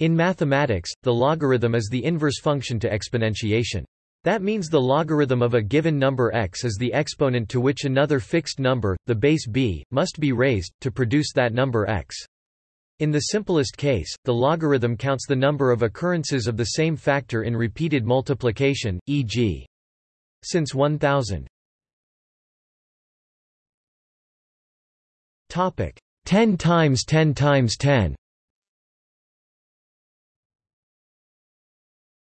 In mathematics, the logarithm is the inverse function to exponentiation. That means the logarithm of a given number x is the exponent to which another fixed number, the base b, must be raised, to produce that number x. In the simplest case, the logarithm counts the number of occurrences of the same factor in repeated multiplication, e.g. since 1000. Topic 10 times 10 times 10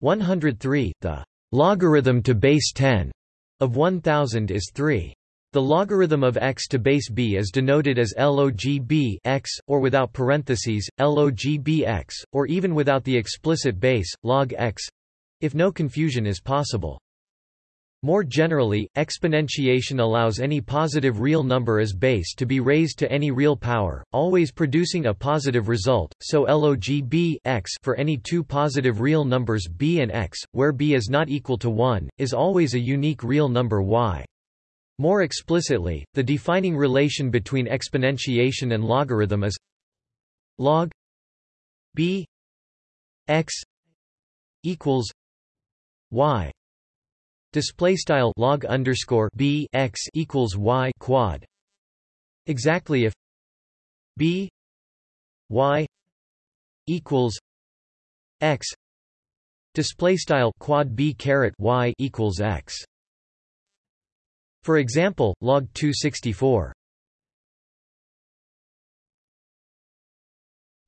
103 the logarithm to base 10 of 1000 is 3 the logarithm of x to base b is denoted as log b x, or without parentheses, log b x, or even without the explicit base, log x if no confusion is possible. More generally, exponentiation allows any positive real number as base to be raised to any real power, always producing a positive result, so log b x for any two positive real numbers b and x, where b is not equal to 1, is always a unique real number y. More explicitly, the defining relation between exponentiation and logarithm is log b x equals y Display style log underscore b x equals y quad. Exactly if b y equals x display style quad b caret y equals x. For example, log 264.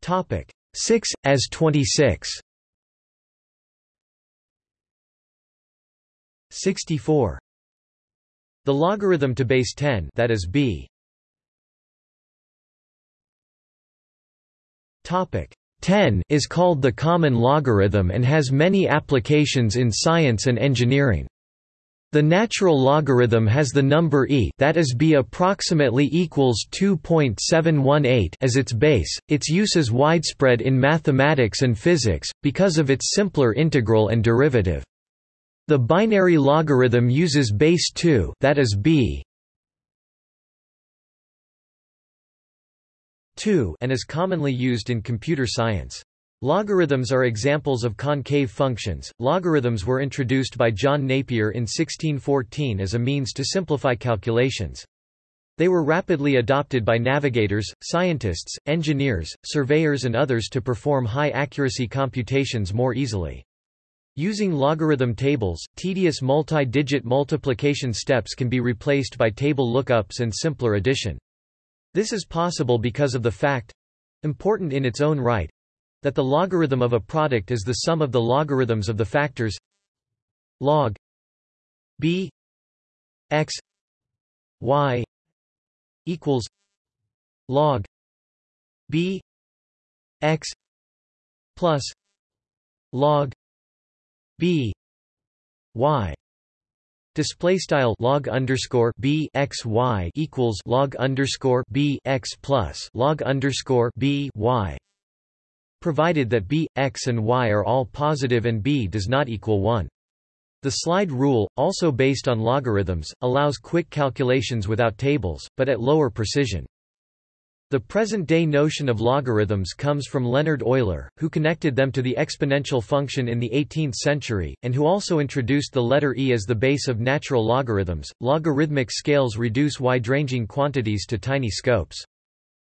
Topic 6 as 26. 64. The logarithm to base 10 that is b. Topic 10 is called the common logarithm and has many applications in science and engineering. The natural logarithm has the number e that is b approximately equals 2.718 as its base. Its use is widespread in mathematics and physics because of its simpler integral and derivative. The binary logarithm uses base 2 that is b 2 and is commonly used in computer science. Logarithms are examples of concave functions. Logarithms were introduced by John Napier in 1614 as a means to simplify calculations. They were rapidly adopted by navigators, scientists, engineers, surveyors and others to perform high-accuracy computations more easily. Using logarithm tables, tedious multi-digit multiplication steps can be replaced by table lookups and simpler addition. This is possible because of the fact—important in its own right—that the logarithm of a product is the sum of the logarithms of the factors log b x y equals log b x plus log b. Y. Display style log underscore b x y equals log underscore b x plus log underscore b y. Provided that b x and y are all positive and b does not equal 1 the slide rule, also based on logarithms, allows quick calculations without tables, but at lower precision. The present-day notion of logarithms comes from Leonhard Euler, who connected them to the exponential function in the 18th century, and who also introduced the letter e as the base of natural logarithms. Logarithmic scales reduce wide-ranging quantities to tiny scopes.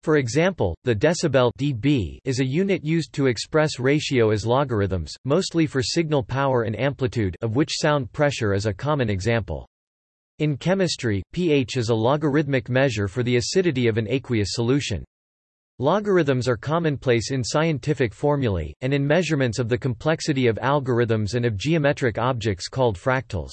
For example, the decibel dB is a unit used to express ratio as logarithms, mostly for signal power and amplitude of which sound pressure is a common example. In chemistry, pH is a logarithmic measure for the acidity of an aqueous solution. Logarithms are commonplace in scientific formulae, and in measurements of the complexity of algorithms and of geometric objects called fractals.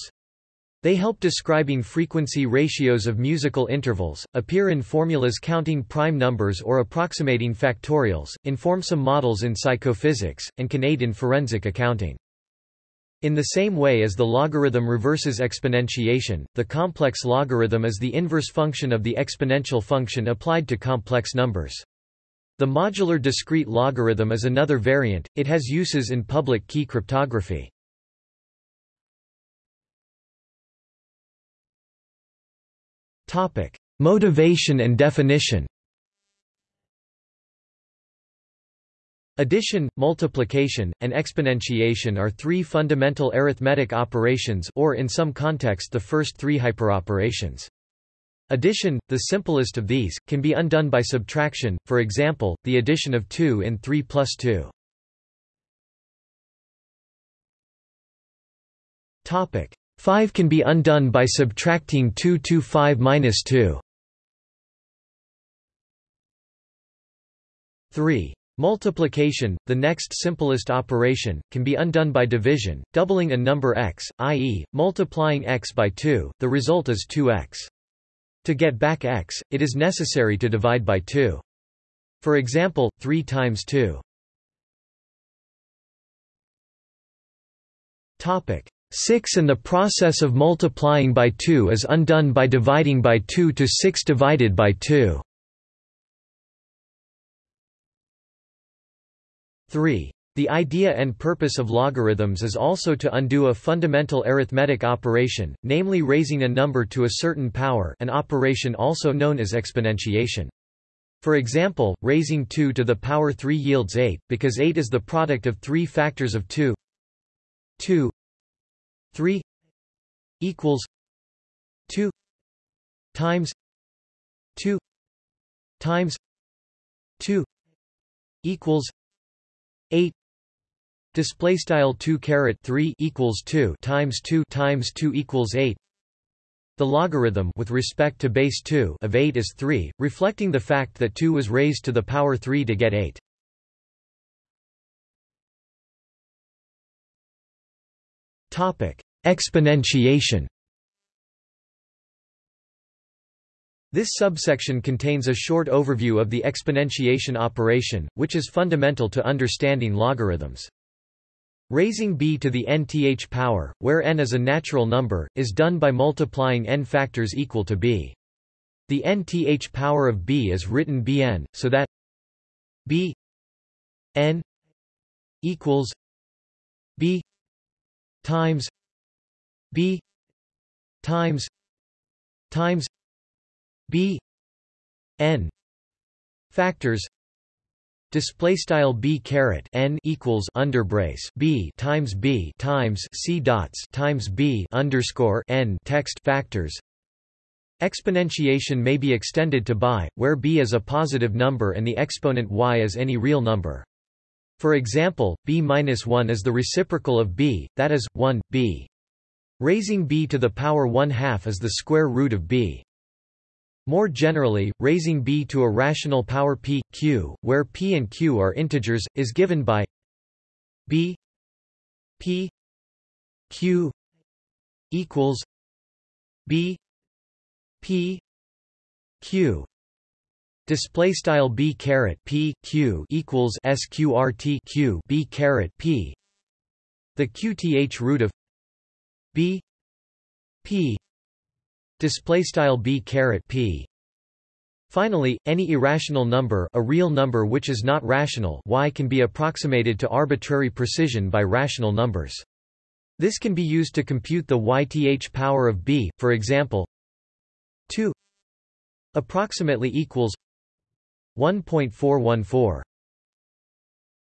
They help describing frequency ratios of musical intervals, appear in formulas counting prime numbers or approximating factorials, inform some models in psychophysics, and can aid in forensic accounting. In the same way as the logarithm reverses exponentiation, the complex logarithm is the inverse function of the exponential function applied to complex numbers. The modular discrete logarithm is another variant, it has uses in public key cryptography. Motivation and definition Addition, multiplication, and exponentiation are three fundamental arithmetic operations or in some context the first three hyperoperations. Addition, the simplest of these, can be undone by subtraction, for example, the addition of 2 in 3 plus 2. Topic 5 can be undone by subtracting 2 to 5 minus 2. 3. Multiplication, the next simplest operation, can be undone by division, doubling a number x, i.e., multiplying x by 2, the result is 2x. To get back x, it is necessary to divide by 2. For example, 3 times 2. Topic 6 and the process of multiplying by 2 is undone by dividing by 2 to 6 divided by 2. 3. The idea and purpose of logarithms is also to undo a fundamental arithmetic operation, namely raising a number to a certain power an operation also known as exponentiation. For example, raising 2 to the power 3 yields 8, because 8 is the product of three factors of 2 2 3 equals 2 times 2 times 2 equals 8 Display style 2 caret 3 equals 2 times 2 times 2 equals 8. The logarithm with respect to base 2 of 8 is 3, reflecting the fact that 2 was raised to the power 3 to get 8. Topic: Exponentiation. This subsection contains a short overview of the exponentiation operation, which is fundamental to understanding logarithms. Raising b to the nth power, where n is a natural number, is done by multiplying n factors equal to b. The nth power of b is written bn, so that b n equals b times b times times b n factors display style b caret n equals underbrace b times b times c dots times b underscore n text factors. Exponentiation may be extended to by where b is a positive number and the exponent y is any real number. For example b minus 1 is the reciprocal of b that is 1 b. Raising b to the power 1 half is the square root of b more generally, raising b to a rational power p, q, where p and q are integers, is given by b p q equals b p q. Display style b caret p q equals sqrt q b caret p. The qth root of b p display style b caret p. Finally, any irrational number a real number which is not rational y can be approximated to arbitrary precision by rational numbers. This can be used to compute the yth power of b, for example 2 approximately equals 1.414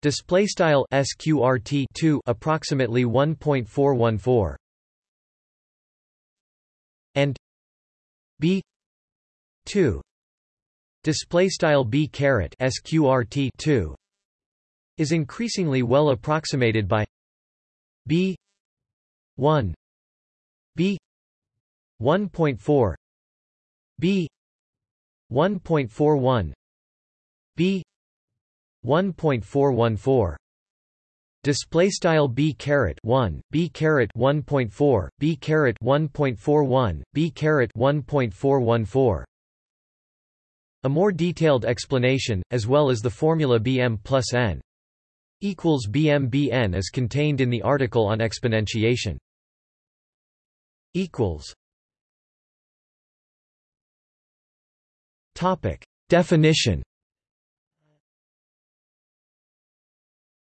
display style sqrt 2 approximately 1.414 and b. 2 display style b caret sqrt 2 is increasingly well approximated by b. 1 b. 1.4 b. 1.41 b. 1.414 display style b caret 1 b caret 1.4 b caret 1.41 b caret 1.414 a more detailed explanation as well as the formula bm plus n equals bm bn is contained in the article on exponentiation equals topic definition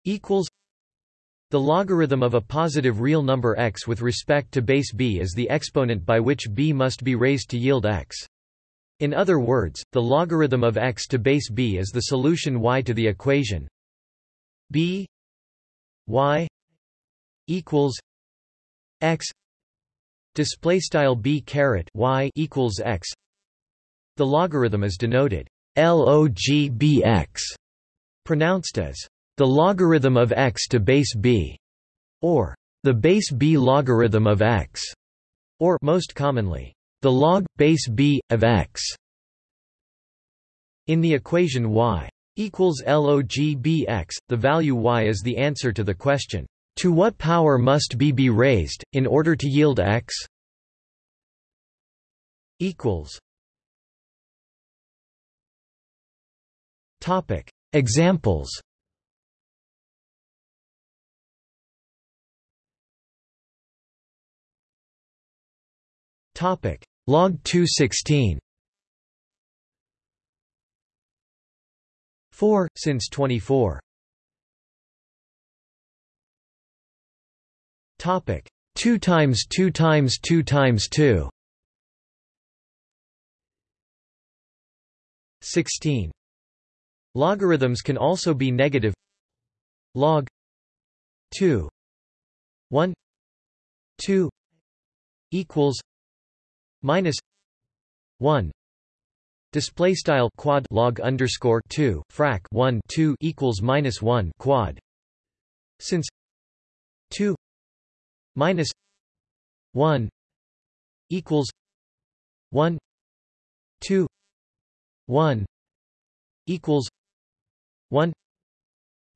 equals the logarithm of a positive real number x with respect to base b is the exponent by which b must be raised to yield x. In other words, the logarithm of x to base b is the solution y to the equation b y equals x display style b caret y equals x the logarithm is denoted logbx pronounced as the logarithm of x to base b or the base b logarithm of x or most commonly the log base b of x in the equation y equals logbx the value y is the answer to the question to what power must b be raised, in order to yield x? equals Topic Examples Topic. Log 216 4 since 24 Topic. 2 times 2 times 2 times 2 16 Logarithms can also be negative. Log 2 1 2 equals minus 1 display style quad log underscore 2 frac 1 2 equals minus 1 quad. Since 2 minus 1 equals 1 2 1 equals 1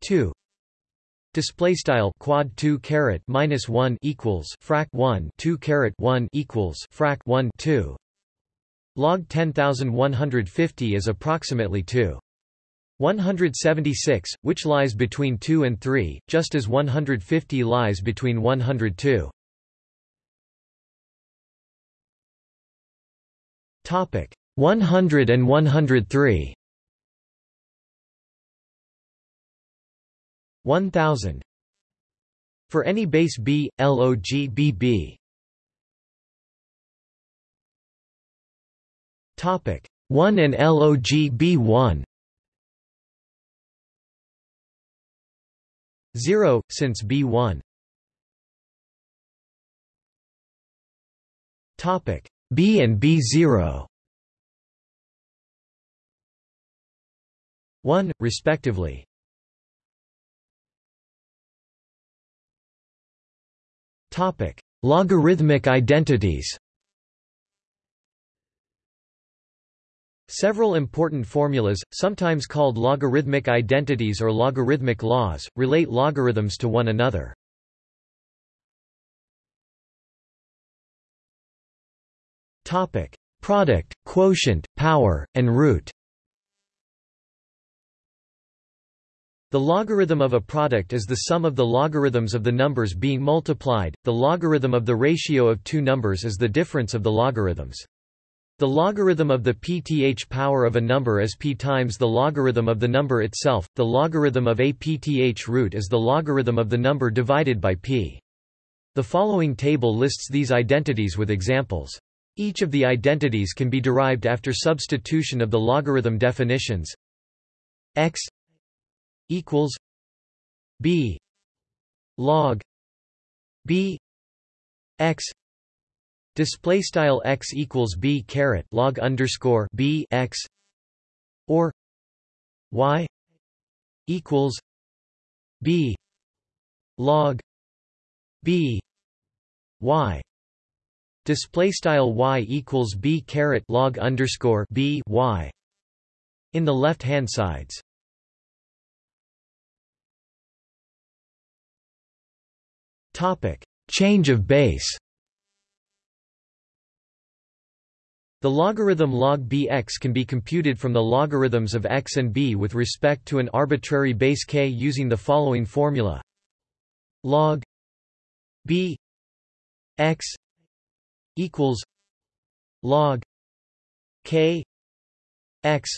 2 display style quad 2 caret minus 1 equals frac 1 2 caret 1 equals frac 1 2 log 10150 is approximately 2 176, which lies between 2 and 3, just as 150 lies between 102. Topic 100 and 103. 1000 for any base b log bb topic. 1 and log b1 0 since b1 topic. B and b0 1 respectively topic logarithmic identities Several important formulas, sometimes called logarithmic identities or logarithmic laws, relate logarithms to one another. Topic: Product, quotient, power, and root. The logarithm of a product is the sum of the logarithms of the numbers being multiplied. The logarithm of the ratio of two numbers is the difference of the logarithms. The logarithm of the pth power of a number is p times the logarithm of the number itself. The logarithm of a pth root is the logarithm of the number divided by p. The following table lists these identities with examples. Each of the identities can be derived after substitution of the logarithm definitions x equals b log b x Display style x equals b caret log underscore b x or y equals b log b y display style y equals b caret log underscore b y in the left hand sides. Topic: Change of base. The logarithm log bx can be computed from the logarithms of x and b with respect to an arbitrary base k using the following formula log b x equals log k x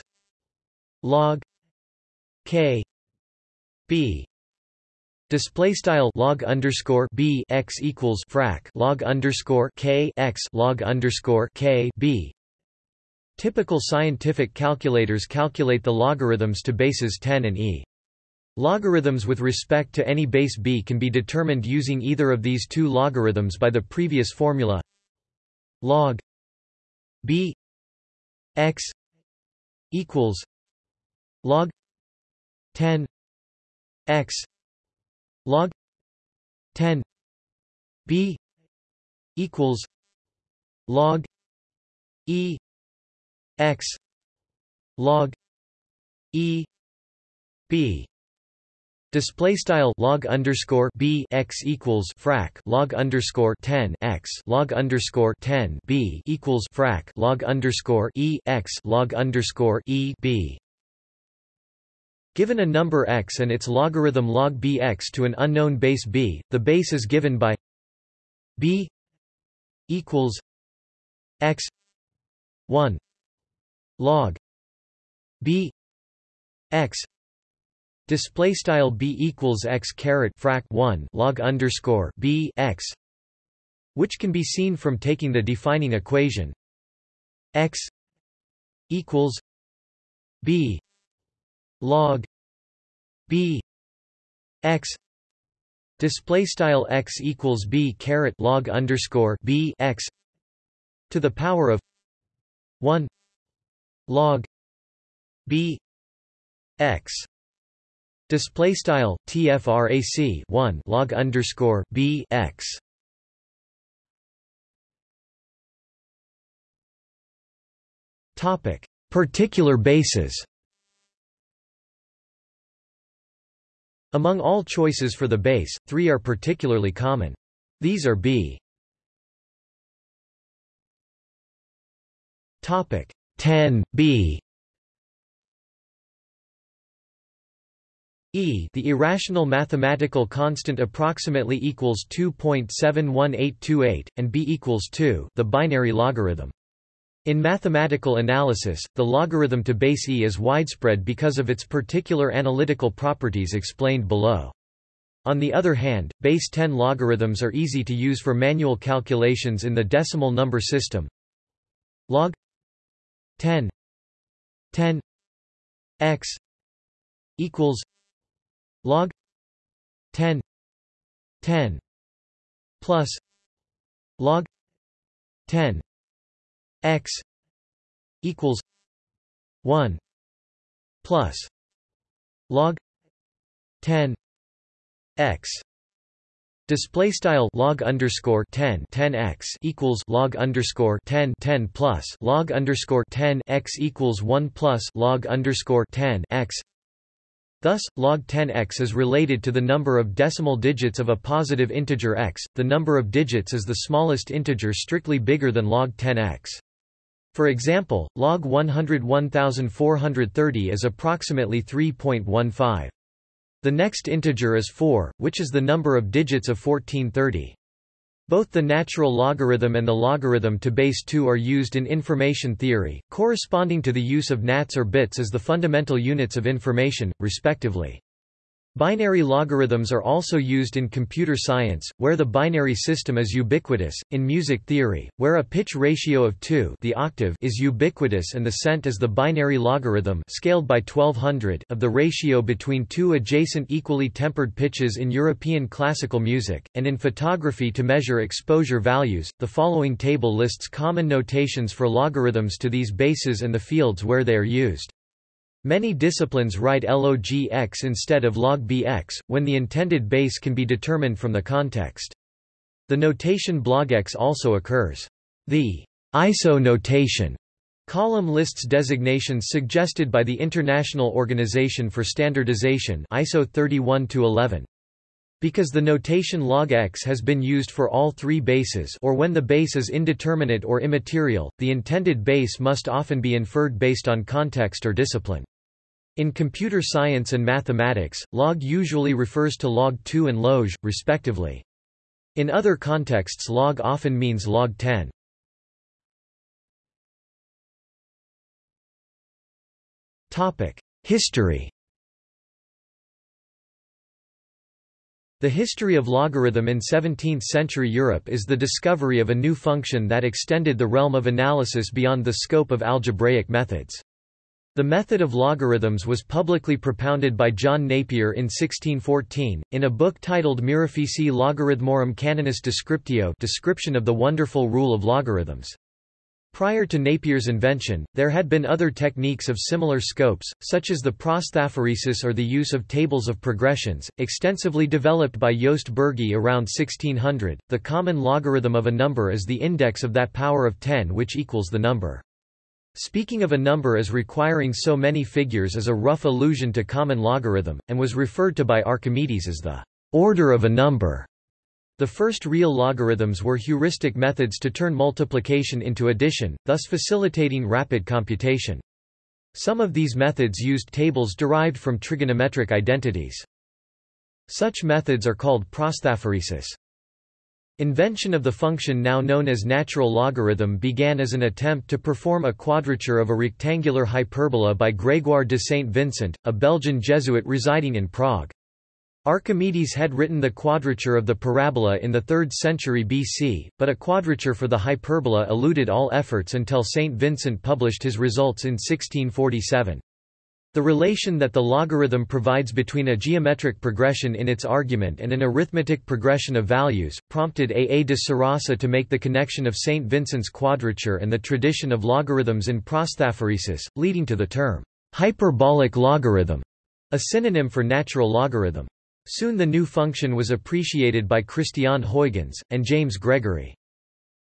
log k b Display style log underscore b x equals frac log underscore k x log underscore k b. Typical scientific calculators calculate the logarithms to bases 10 and e. Logarithms with respect to any base b can be determined using either of these two logarithms by the previous formula log b x equals log 10 x log 10 b equals log e x log e b Display style log underscore b x equals frac log underscore ten x log underscore ten b equals frac log underscore e x log underscore e b. Given a number x and its logarithm log bx to an unknown base b, the base is given by b equals x one log b x Display style b equals x caret frac 1 log underscore b x, which can be seen from taking the defining equation. X equals b log b x display style x equals b caret log underscore b x to the power of 1 log b x Display style tfrac 1 log underscore b x. Topic: Particular bases. Among all choices for the base, three are particularly common. These are b. Topic 10 b E the irrational mathematical constant approximately equals 2.71828, and b equals 2 the binary logarithm. In mathematical analysis, the logarithm to base e is widespread because of its particular analytical properties explained below. On the other hand, base 10 logarithms are easy to use for manual calculations in the decimal number system. Log 10 10 x equals log 10 10 plus log 10 x equals 1 plus log 10 x Display style log underscore 10 10 x equals log underscore 10 10 plus log underscore 10 x equals 1 plus log underscore 10 x Thus, log 10x is related to the number of decimal digits of a positive integer x. The number of digits is the smallest integer strictly bigger than log 10x. For example, log 101430 is approximately 3.15. The next integer is 4, which is the number of digits of 1430. Both the natural logarithm and the logarithm to base 2 are used in information theory, corresponding to the use of nats or bits as the fundamental units of information, respectively. Binary logarithms are also used in computer science, where the binary system is ubiquitous, in music theory, where a pitch ratio of 2 the octave is ubiquitous and the cent is the binary logarithm scaled by 1200 of the ratio between two adjacent equally tempered pitches in European classical music, and in photography to measure exposure values. The following table lists common notations for logarithms to these bases and the fields where they are used. Many disciplines write log(x) instead of log bx, when the intended base can be determined from the context. The notation blogx also occurs. The ISO notation column lists designations suggested by the International Organization for Standardization ISO 31-11. Because the notation log x has been used for all three bases or when the base is indeterminate or immaterial, the intended base must often be inferred based on context or discipline. In computer science and mathematics, log usually refers to log 2 and log, respectively. In other contexts log often means log 10. History The history of logarithm in 17th-century Europe is the discovery of a new function that extended the realm of analysis beyond the scope of algebraic methods. The method of logarithms was publicly propounded by John Napier in 1614, in a book titled Mirifici Logarithmorum Canonis Descriptio description of the wonderful rule of logarithms. Prior to Napier's invention, there had been other techniques of similar scopes, such as the prosthaphaeresis or the use of tables of progressions, extensively developed by Joost Bürgi around 1600. The common logarithm of a number is the index of that power of 10 which equals the number. Speaking of a number as requiring so many figures is a rough allusion to common logarithm, and was referred to by Archimedes as the order of a number. The first real logarithms were heuristic methods to turn multiplication into addition, thus facilitating rapid computation. Some of these methods used tables derived from trigonometric identities. Such methods are called prosthaphaeresis. Invention of the function now known as natural logarithm began as an attempt to perform a quadrature of a rectangular hyperbola by Grégoire de Saint-Vincent, a Belgian Jesuit residing in Prague. Archimedes had written the quadrature of the parabola in the 3rd century BC, but a quadrature for the hyperbola eluded all efforts until Saint Vincent published his results in 1647. The relation that the logarithm provides between a geometric progression in its argument and an arithmetic progression of values, prompted A. A. de Sarasa to make the connection of St. Vincent's quadrature and the tradition of logarithms in prosthaphaeresis, leading to the term, hyperbolic logarithm, a synonym for natural logarithm. Soon the new function was appreciated by Christiaan Huygens, and James Gregory.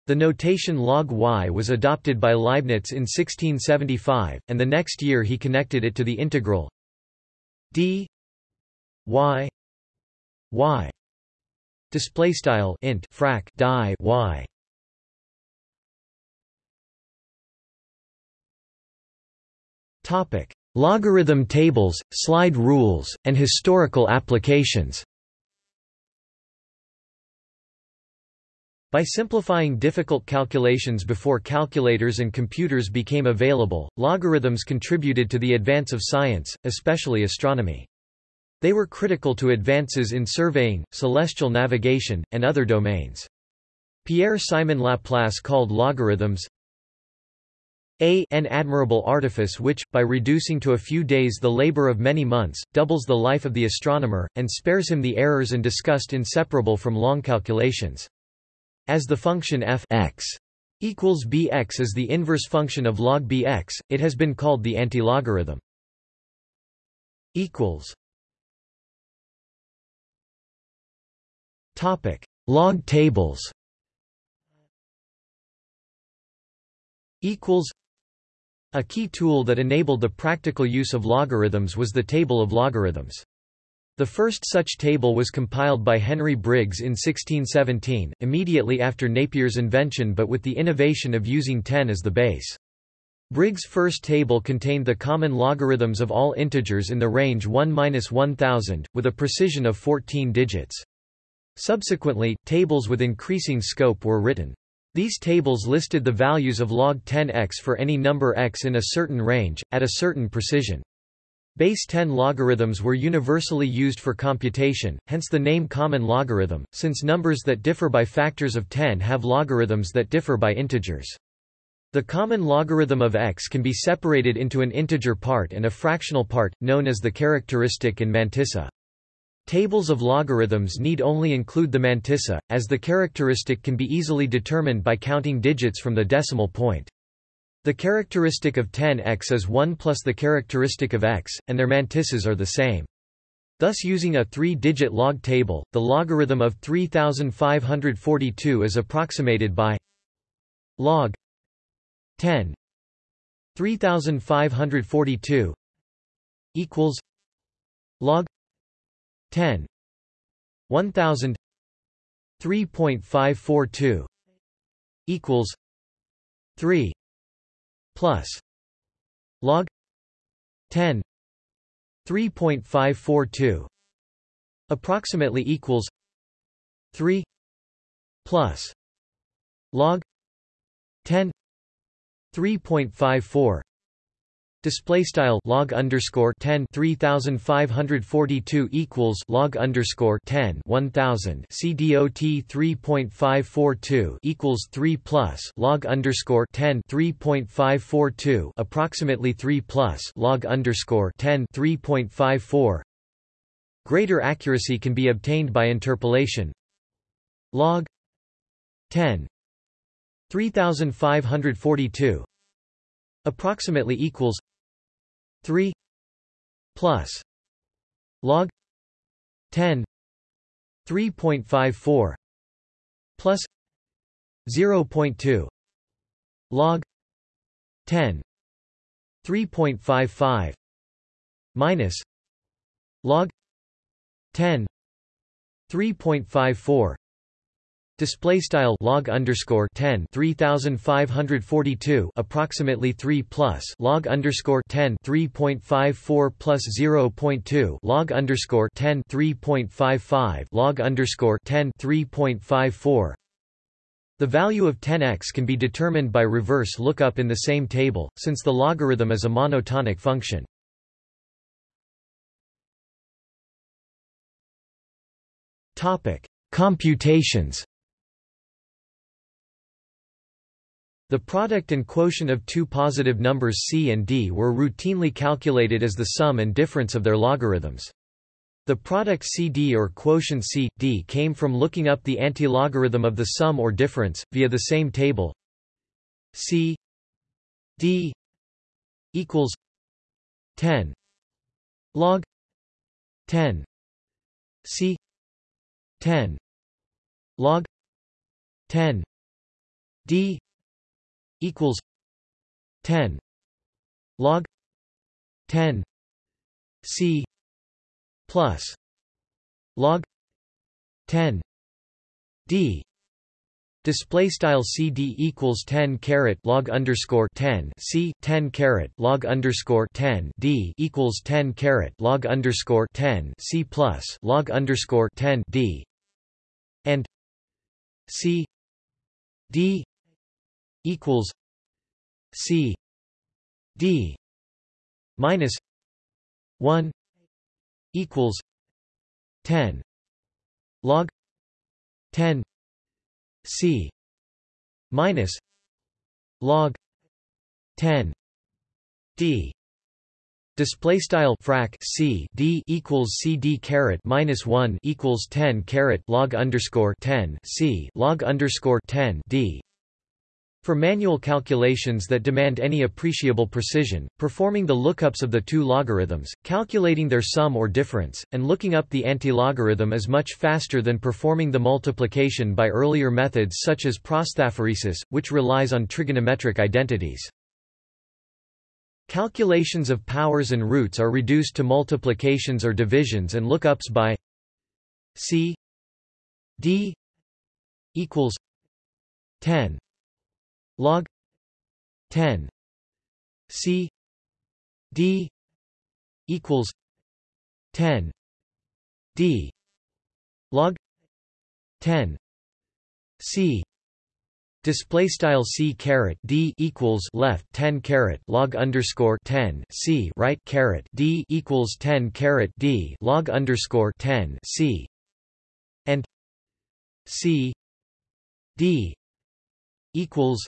The notation log y was adopted by Leibniz in 1675, and the next year he connected it to the integral d y y. Display style int frac die y. Topic. Logarithm tables slide rules and historical applications By simplifying difficult calculations before calculators and computers became available, logarithms contributed to the advance of science, especially astronomy. They were critical to advances in surveying, celestial navigation, and other domains. Pierre-Simon Laplace called logarithms a an admirable artifice which, by reducing to a few days the labor of many months, doubles the life of the astronomer, and spares him the errors and disgust inseparable from long calculations. As the function f x equals bx is the inverse function of log bx, it has been called the antilogarithm. equals Topic: Log tables. Equals. A key tool that enabled the practical use of logarithms was the table of logarithms. The first such table was compiled by Henry Briggs in 1617, immediately after Napier's invention but with the innovation of using 10 as the base. Briggs' first table contained the common logarithms of all integers in the range 1–1000, with a precision of 14 digits. Subsequently, tables with increasing scope were written. These tables listed the values of log 10x for any number x in a certain range, at a certain precision. Base 10 logarithms were universally used for computation, hence the name common logarithm, since numbers that differ by factors of 10 have logarithms that differ by integers. The common logarithm of x can be separated into an integer part and a fractional part, known as the characteristic and mantissa. Tables of logarithms need only include the mantissa, as the characteristic can be easily determined by counting digits from the decimal point. The characteristic of 10x is 1 plus the characteristic of x, and their mantissas are the same. Thus using a three-digit log table, the logarithm of 3542 is approximated by log 10 3542 equals log 10 1000 3.542 equals 3 plus log 10 3.542 approximately equals 3 plus log 10 3.54 Display style log underscore ten three thousand five hundred forty two equals log underscore ten one thousand CDOT three point five four two equals three plus log underscore ten three point five four two approximately three plus log underscore ten three point five four. Greater accuracy can be obtained by interpolation. Log ten three thousand five hundred forty two approximately equals 3 plus log 10 3.54 plus 0.2 log 10 3.55 minus log 10 3.54 Display style log underscore ten three thousand five hundred forty two approximately three plus. Log underscore ten three point five four plus zero point two. Log underscore ten three point five five. Log underscore ten three point five four. The value of 10x can be determined by reverse lookup in the same table, since the logarithm is a monotonic function. Topic: Computations The product and quotient of two positive numbers c and d were routinely calculated as the sum and difference of their logarithms. The product CD or quotient C, D came from looking up the antilogarithm of the sum or difference, via the same table. C D equals 10 log 10 C 10 log 10 D equals 10 log 10 c plus log 10 d. Display style CD equals 10 caret log underscore 10 C 10 caret log underscore 10 D equals 10 caret log underscore 10 C plus log underscore 10 D. And C D equals C D minus one equals ten log ten C minus log ten D. Display style frac c d equals c d caret minus one equals ten caret log underscore ten c log underscore ten d for manual calculations that demand any appreciable precision, performing the lookups of the two logarithms, calculating their sum or difference, and looking up the antilogarithm is much faster than performing the multiplication by earlier methods such as prosthaphaeresis, which relies on trigonometric identities. Calculations of powers and roots are reduced to multiplications or divisions and lookups by c d equals 10 log 10 c d equals 10 d log 10 c Display style c caret d equals left 10 caret log underscore 10 c right caret d equals 10 caret d log underscore 10 c and c d equals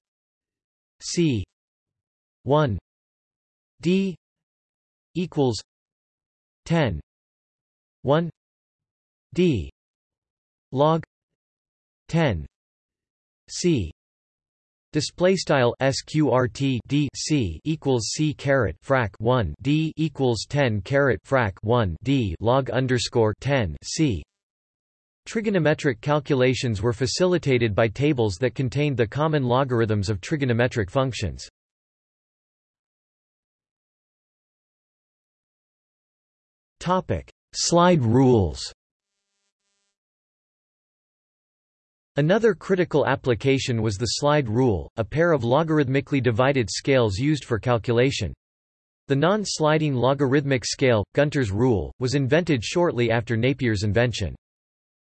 C. one. D. equals ten. one. D. log ten. C. Display style sqrt d c equals c caret frac 1 d equals 10 caret frac 1 d log underscore 10 c Trigonometric calculations were facilitated by tables that contained the common logarithms of trigonometric functions. Topic: Slide rules Another critical application was the slide rule, a pair of logarithmically divided scales used for calculation. The non-sliding logarithmic scale, Gunter's rule, was invented shortly after Napier's invention.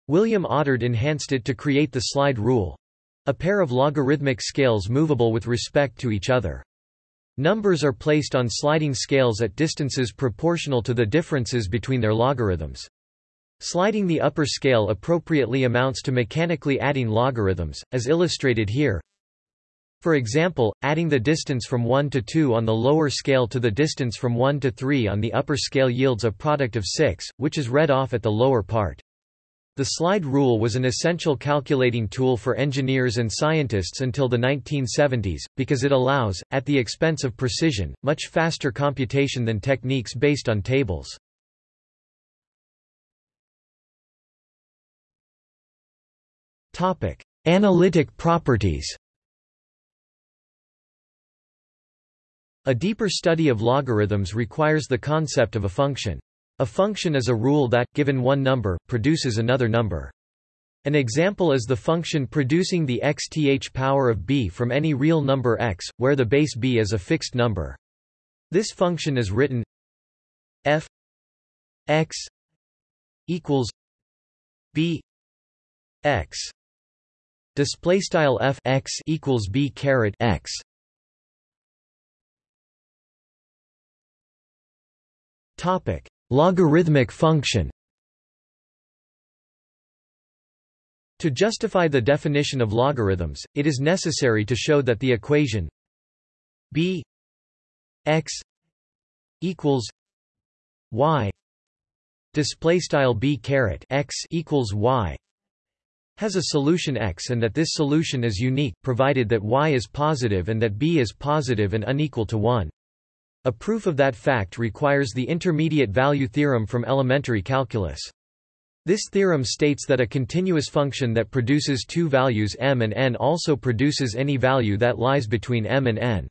William Oughtred enhanced it to create the slide rule a pair of logarithmic scales movable with respect to each other. Numbers are placed on sliding scales at distances proportional to the differences between their logarithms. Sliding the upper scale appropriately amounts to mechanically adding logarithms, as illustrated here. For example, adding the distance from 1 to 2 on the lower scale to the distance from 1 to 3 on the upper scale yields a product of 6, which is read off at the lower part. The slide rule was an essential calculating tool for engineers and scientists until the 1970s, because it allows, at the expense of precision, much faster computation than techniques based on tables. Analytic properties A deeper study of logarithms requires the concept of a function. A function is a rule that, given one number, produces another number. An example is the function producing the xth power of b from any real number x, where the base b is a fixed number. This function is written f x equals b x display style f x equals b caret x topic Logarithmic function To justify the definition of logarithms, it is necessary to show that the equation b x equals y display style b caret x equals y has a solution x and that this solution is unique provided that y is positive and that b is positive and unequal to 1 a proof of that fact requires the intermediate value theorem from elementary calculus. This theorem states that a continuous function that produces two values m and n also produces any value that lies between m and n.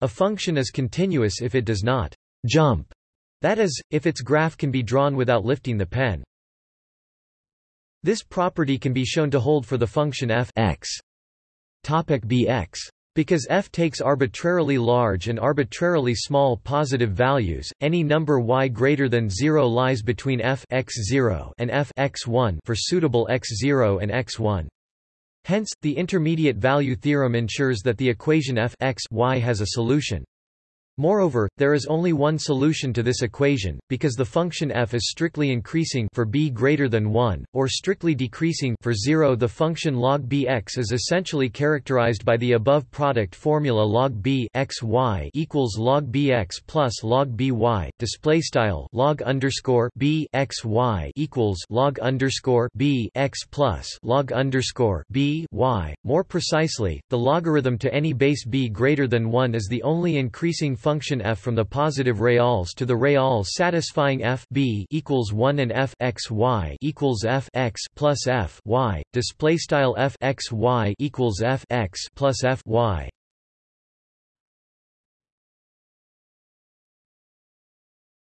A function is continuous if it does not jump, that is, if its graph can be drawn without lifting the pen. This property can be shown to hold for the function f x. Topic bx because f takes arbitrarily large and arbitrarily small positive values, any number y greater than 0 lies between f x0 and f x1 for suitable x0 and x1. Hence, the intermediate value theorem ensures that the equation f x y has a solution. Moreover, there is only one solution to this equation, because the function f is strictly increasing for b greater than 1, or strictly decreasing for 0. The function log bx is essentially characterized by the above product formula log b x y equals log bx plus log by. Display style log underscore b x y equals log underscore b x plus log underscore b y. More precisely, the logarithm to any base b greater than 1 is the only increasing function f from the positive reals to the reals satisfying f b equals 1 and f x y equals f x plus f y. Display style f x y equals f x plus f y.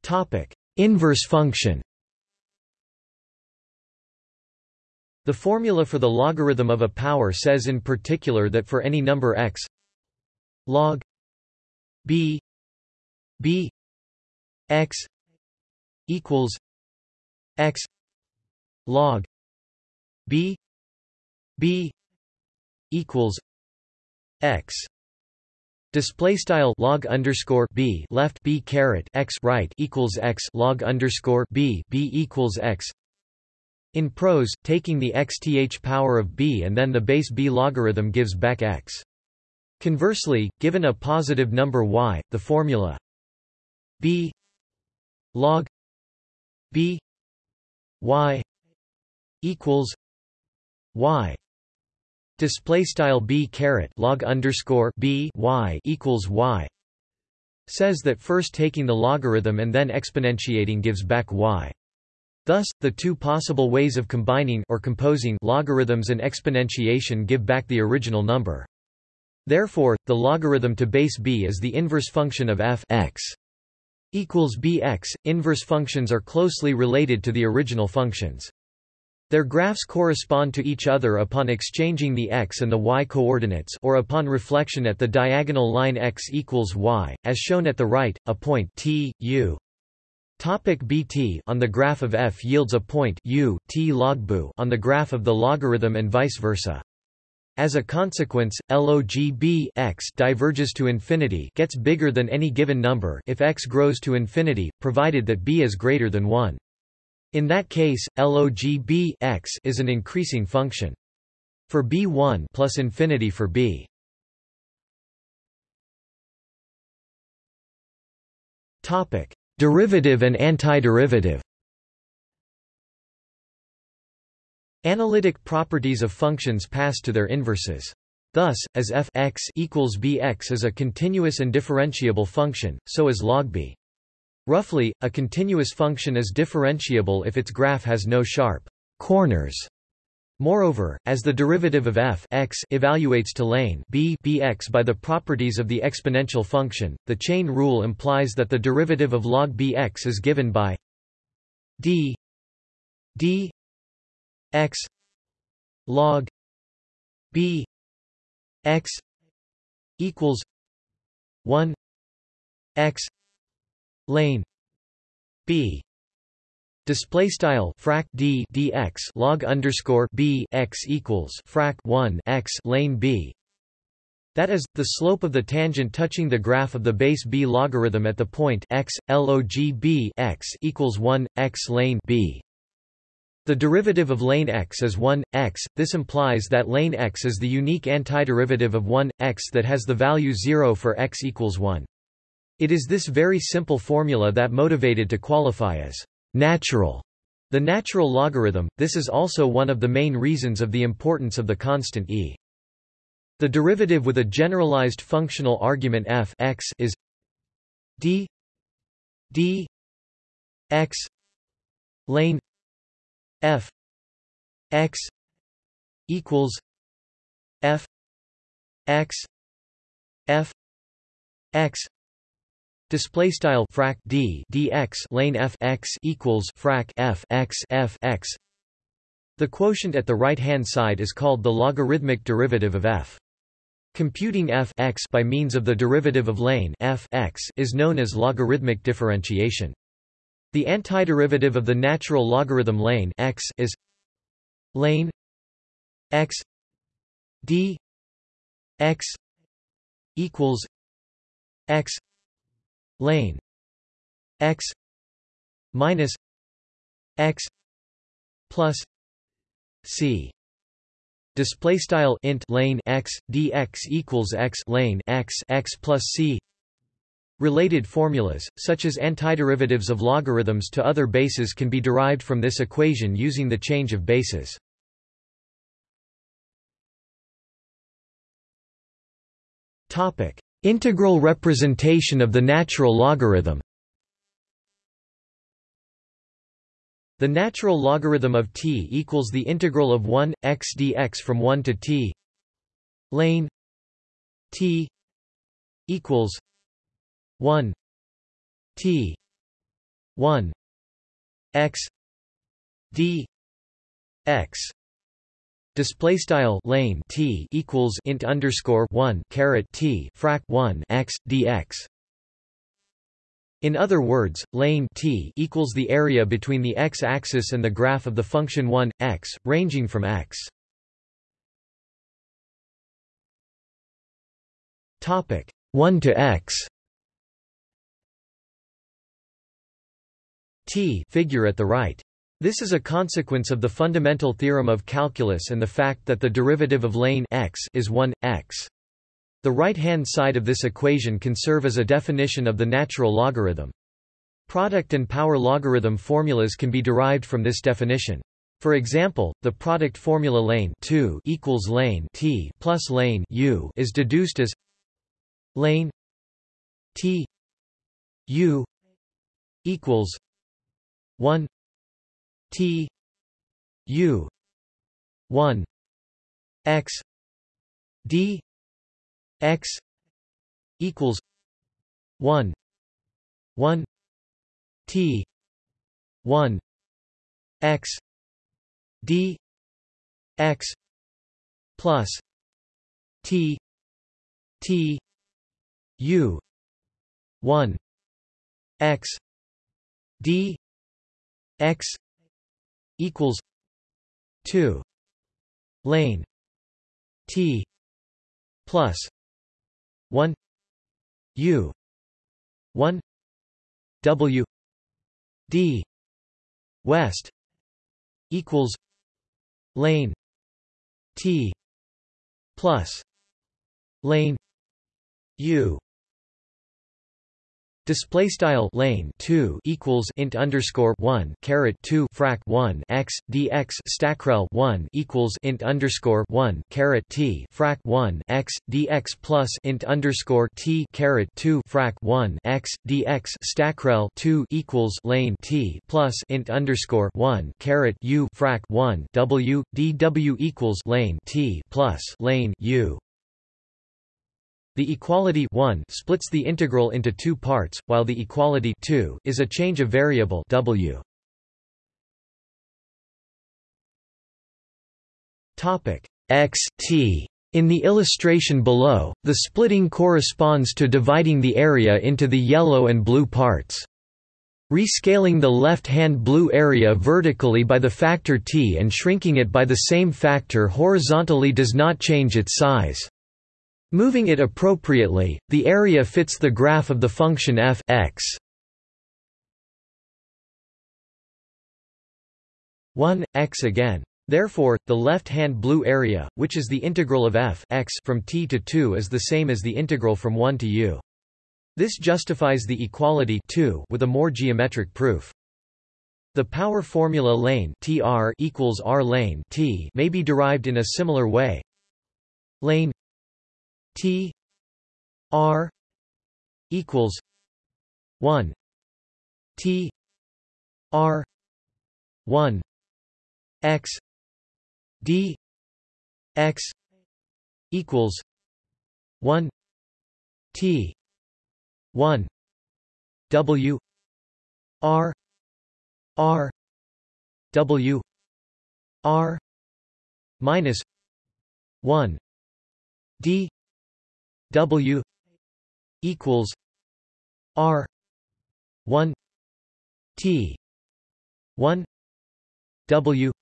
Topic inverse function. The formula for the logarithm of a power says in particular that for any number x log b b x equals x log b b equals x Display style log underscore b left b caret x right equals x log underscore b b equals x. In prose, taking the xth power of b and then the base b logarithm gives back x. Conversely, given a positive number y, the formula b log b y equals y display style b caret log underscore b y equals y says that first taking the logarithm and then exponentiating gives back y. Thus, the two possible ways of combining or composing logarithms and exponentiation give back the original number. Therefore, the logarithm to base b is the inverse function of f x equals bx. Inverse functions are closely related to the original functions. Their graphs correspond to each other upon exchanging the x and the y coordinates or upon reflection at the diagonal line x equals y, as shown at the right, a point t, u. Topic bt on the graph of f yields a point u, t log on the graph of the logarithm and vice versa. As a consequence, log b x diverges to infinity gets bigger than any given number if x grows to infinity, provided that b is greater than 1. In that case, log b x is an increasing function. For b1 plus infinity for b. Topic: Derivative and antiderivative. Analytic properties of functions pass to their inverses. Thus, as f x equals bx is a continuous and differentiable function, so is log b. Roughly, a continuous function is differentiable if its graph has no sharp corners. Moreover, as the derivative of f x evaluates to lane b bx by the properties of the exponential function, the chain rule implies that the derivative of log bx is given by d d x log b x equals 1 x lane b display style frac d dx log underscore b x equals frac 1 x lane b that is, the slope of the tangent touching the graph of the base b logarithm at the point x, log b x equals 1, x lane b. The derivative of lane x is 1, x, this implies that lane x is the unique antiderivative of 1, x that has the value 0 for x equals 1. It is this very simple formula that motivated to qualify as natural the natural logarithm, this is also one of the main reasons of the importance of the constant e. The derivative with a generalized functional argument f x is d d x lane f x equals f x f x Display style frac d dx lane f x equals frac f x f x. The quotient at the right hand side is called the logarithmic derivative of f. Computing f x by means of the derivative of lane f x is known as logarithmic differentiation. The antiderivative of the natural logarithm lane x is lane x d x equals x lane x minus x plus c. Display style int lane x dx equals x lane x x plus c Related formulas, such as antiderivatives of logarithms to other bases can be derived from this equation using the change of bases. Integral representation of the natural logarithm The natural logarithm of t equals the integral of 1, x dx from 1 to t lane t equals 1 T 1 X D X Display style lane T equals int underscore one caret T frac one x dx. In other words, lane T equals the area between the x-axis and the graph of the function 1 x, ranging from x. Topic 1 to x. T figure at the right. This is a consequence of the fundamental theorem of calculus and the fact that the derivative of lane x is 1, x. The right-hand side of this equation can serve as a definition of the natural logarithm. Product and power logarithm formulas can be derived from this definition. For example, the product formula lane 2 equals lane t plus lane u is deduced as lane t u equals 1 T U 1 X D X equals 1 1 T 1 X D X plus T T U 1 X D x equals 2 lane t plus 1 u 1 w d west equals lane t plus lane u Display style lane two equals int underscore one caret two frac one x dx stackrel one equals int underscore one caret t frac one x dx plus int underscore t caret two frac one x dx stackrel two equals lane t plus int underscore one caret u frac one w dw equals lane t plus lane u the equality 1 splits the integral into two parts, while the equality 2 is a change of variable w. Topic x t. In the illustration below, the splitting corresponds to dividing the area into the yellow and blue parts. Rescaling the left-hand blue area vertically by the factor t and shrinking it by the same factor horizontally does not change its size. Moving it appropriately, the area fits the graph of the function f x. 1 x again. Therefore, the left-hand blue area, which is the integral of f x from t to 2 is the same as the integral from 1 to u. This justifies the equality 2 with a more geometric proof. The power formula lane tr equals r lane t may be derived in a similar way. Lane T R equals one T R one X D X equals one T one W R R W R minus one D W equals R one T one W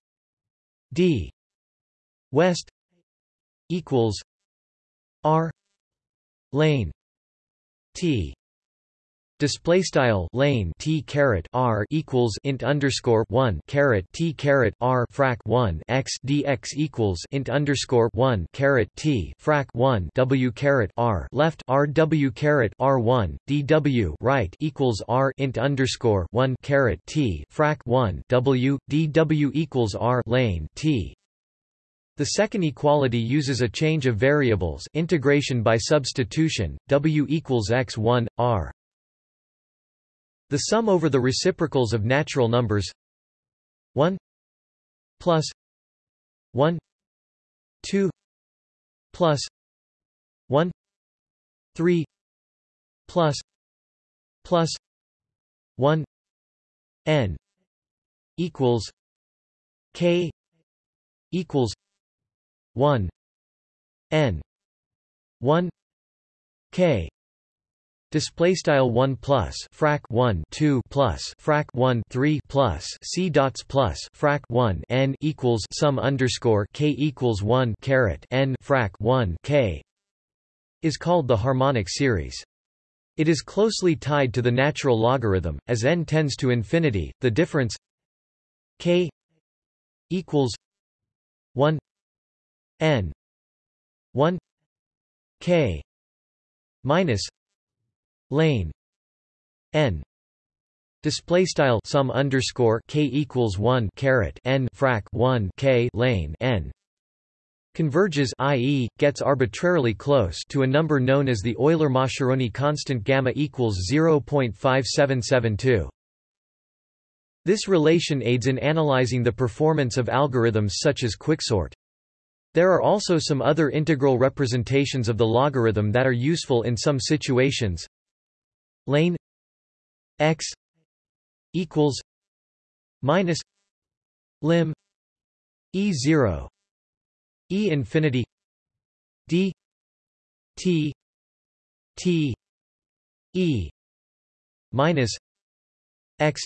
D West equals R lane T display style lane t caret r equals int underscore one caret t caret r frac one x dx equals int underscore one caret t frac one w caret r left r w caret r one dw right equals r int underscore one caret t frac one w dw equals r lane t the second equality uses a change of variables integration by substitution, w equals x1, r. The sum over the reciprocals of natural numbers. 1 plus 1 2 plus 1 3 plus plus 1 n equals k equals 1 n 1 k Display style one plus frac one two plus frac one three plus c dots plus frac one n equals sum underscore k equals one caret n frac one k is called the harmonic series. It is closely tied to the natural logarithm, as n tends to infinity. The difference k equals one n one k minus lane n display style sum underscore k equals 1 caret n frac 1 k lane n converges i.e., gets arbitrarily close to a number known as the Euler-Mascheroni constant gamma equals 0.5772. This relation aids in analyzing the performance of algorithms such as quicksort. There are also some other integral representations of the logarithm that are useful in some situations lane x equals minus lim e 0 e infinity d t t e minus x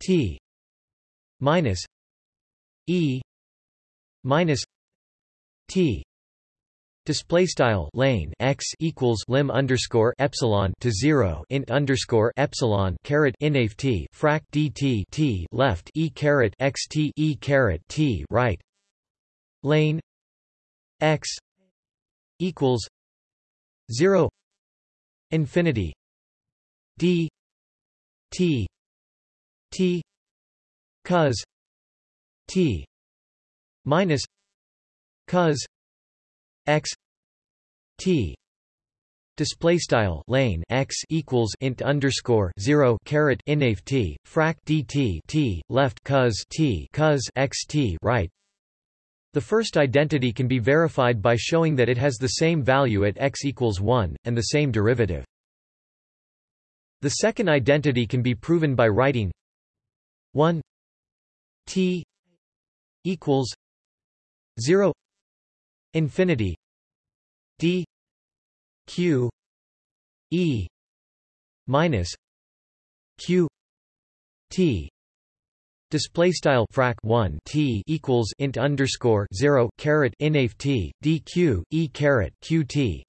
t minus e minus t Display style lane x equals lim underscore epsilon to zero int underscore epsilon caret inaf t frac dt t left e caret x t e caret t right. Lane x equals zero infinity d t t cos t minus cos x t display style lane x equals int underscore 0 caret inaf t frac dt t left cos t cos x t right. The first identity can be verified by showing that it has the same value at x equals 1 and the same derivative. The second identity can be proven by writing 1 t equals 0 infinity d q e minus q t. Display style frac 1 t equals int underscore 0 caret inaf t dq e caret qt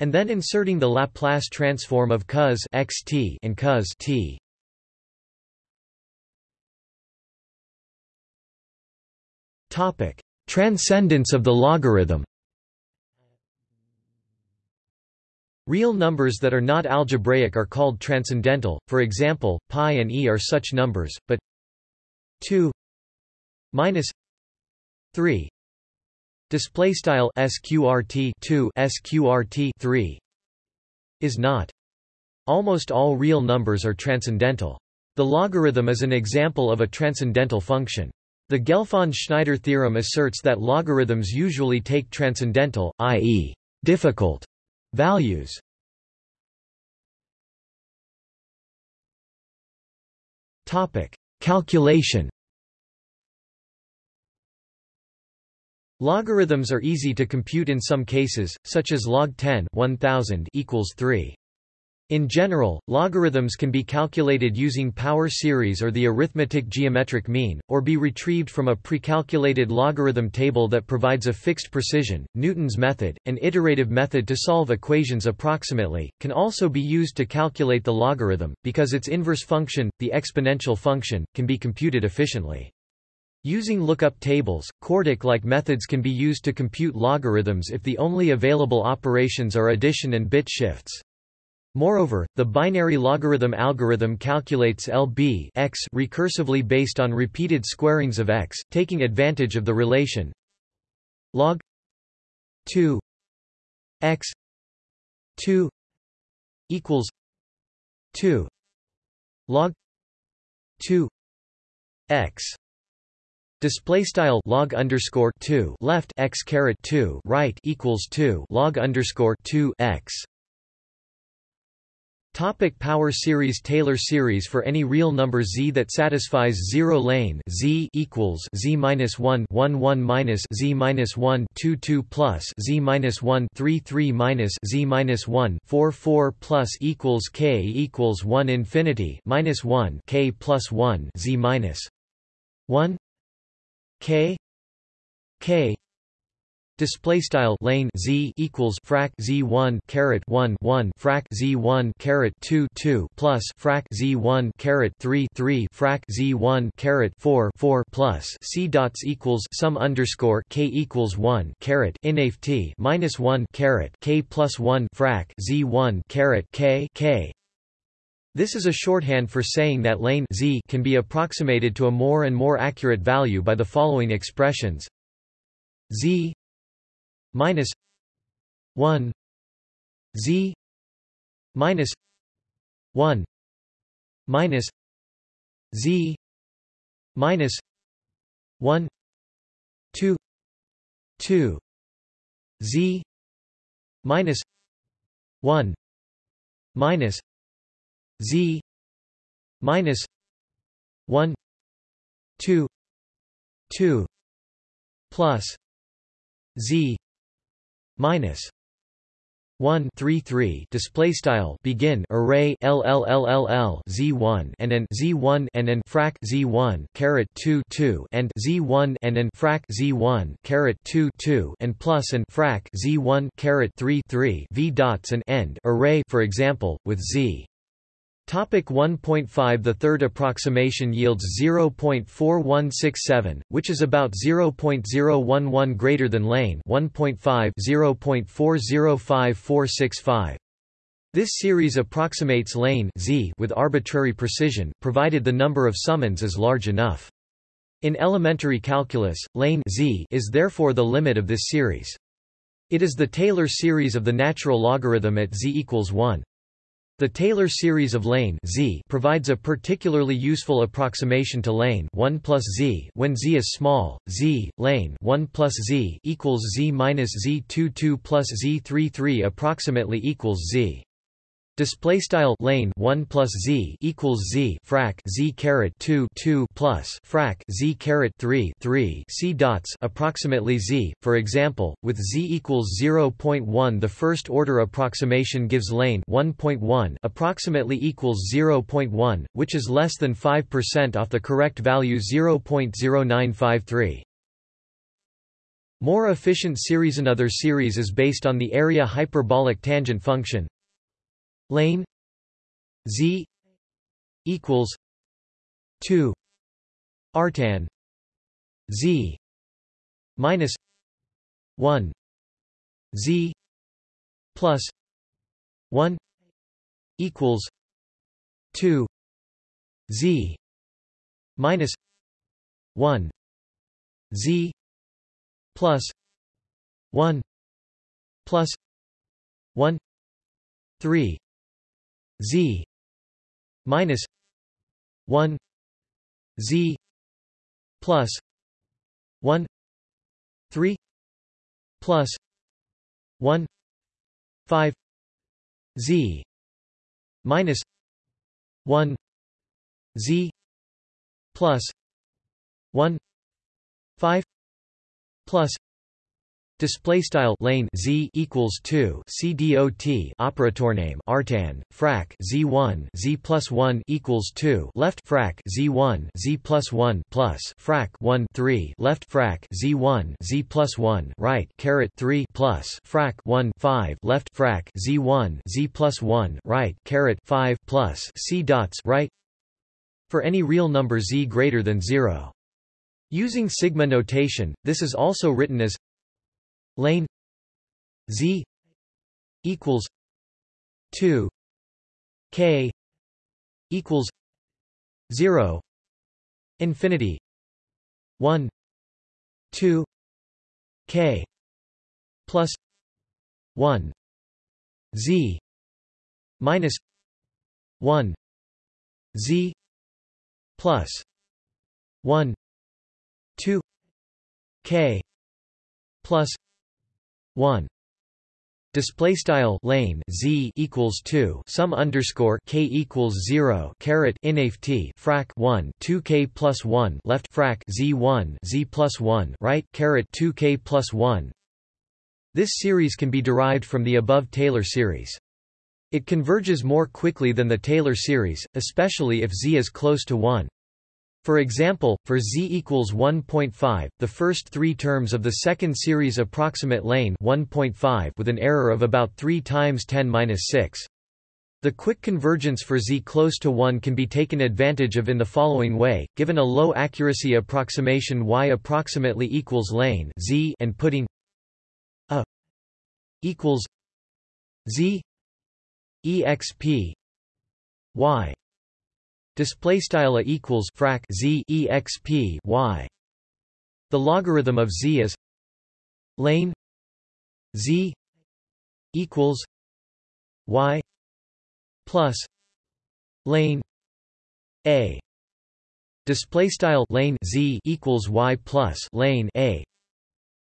and then inserting the Laplace transform of cos xt in cos t. Topic Transcendence of the logarithm. Real numbers that are not algebraic are called transcendental, for example, pi and e are such numbers, but 2 minus 3 display style sqrt 2 sqrt 3 is not. Almost all real numbers are transcendental. The logarithm is an example of a transcendental function the Gelfand-Schneider theorem asserts that logarithms usually take transcendental, i.e., difficult, values. Topic: Calculation. Logarithms are easy to compute in some cases, such as log 10 1000 equals 3. In general, logarithms can be calculated using power series or the arithmetic geometric mean, or be retrieved from a precalculated logarithm table that provides a fixed precision. Newton's method, an iterative method to solve equations approximately, can also be used to calculate the logarithm, because its inverse function, the exponential function, can be computed efficiently. Using lookup tables, CORDIC-like methods can be used to compute logarithms if the only available operations are addition and bit shifts. Moreover, the binary logarithm algorithm calculates LB x recursively based on repeated squarings of x, taking advantage of the relation log 2 x 2 equals 2 log 2 x. Display style log underscore two left x caret two right equals two log underscore two x Topic power series Taylor series For any real number z that satisfies zero lane z equals z minus 1 1 1 minus z minus 1 2 2 plus z minus 1 3 3 minus z minus 1 4 4 plus equals k equals 1 infinity minus 1 k plus 1 z minus 1 k k Display style lane z equals frac z one caret one one frac z one caret two two plus frac z one caret three three frac z one caret four four plus. C dots equals sum underscore k equals one caret inaf t minus one caret k plus one frac z one caret k k. This is a shorthand for saying that lane z can be approximated to a more and more accurate value by the following expressions. Z minus 1 z minus 1 minus z minus 1 2 2 z minus 1 minus z minus 1 2 2 plus z minus 1 3 3 display style begin array LLLLL z1 and z 1 and n frac z1 caret 2 2 and z1 and n frac z1 caret 2 2 and plus and frac z1 caret 3 3 v dots and end array for example with z Topic 1.5 The third approximation yields 0.4167, which is about 0.011 greater than lane 1.5 0.405465. This series approximates lane z with arbitrary precision, provided the number of summands is large enough. In elementary calculus, lane z is therefore the limit of this series. It is the Taylor series of the natural logarithm at z equals 1. The Taylor series of lane z provides a particularly useful approximation to lane 1 plus z when z is small. z lane 1 plus z equals z minus z22 plus z33 approximately equals z Display style lane one plus z equals z frac z caret two two plus frac z caret three three c dots approximately z. For example, with z equals 0.1, the first order approximation gives lane 1.1 approximately equals 0.1, which is less than 5% off the correct value 0.0953. More efficient series Another series is based on the area hyperbolic tangent function lane z equals 2 artan z minus 1 z plus 1 equals 2 z minus 1 z plus 1 plus 1 3 z minus 1 z plus 1 3 plus 1 5 z minus 1 z plus 1 5 plus Display style lane z equals two c dot operator name artan frac z one z plus one equals two left frac z one z plus one plus frac one three left frac z one z plus one right caret three plus frac one five left frac z one z plus one right caret five plus c dots right for any real number z greater than zero. Using sigma notation, this is also written as lane z equals 2 k equals 0 infinity 1 2 k plus 1 z minus 1 z plus 1 2 k plus 1 display style lane z equals 2 sum underscore k equals 0 caret inaf t frac 1 2 k plus 1 left frac z 1 z plus 1 right caret 2 k plus 1 this series can be derived from the above Taylor series. It converges more quickly than the Taylor series especially if z is close to 1 for example, for z equals 1.5, the first three terms of the second series approximate lane 1.5 with an error of about 3 times 10 6. The quick convergence for z close to 1 can be taken advantage of in the following way, given a low accuracy approximation y approximately equals lane z and putting a equals z exp y display style a equals frac z exp y. The logarithm of z is lane z equals y plus lane a. Display style lane z equals y plus lane a.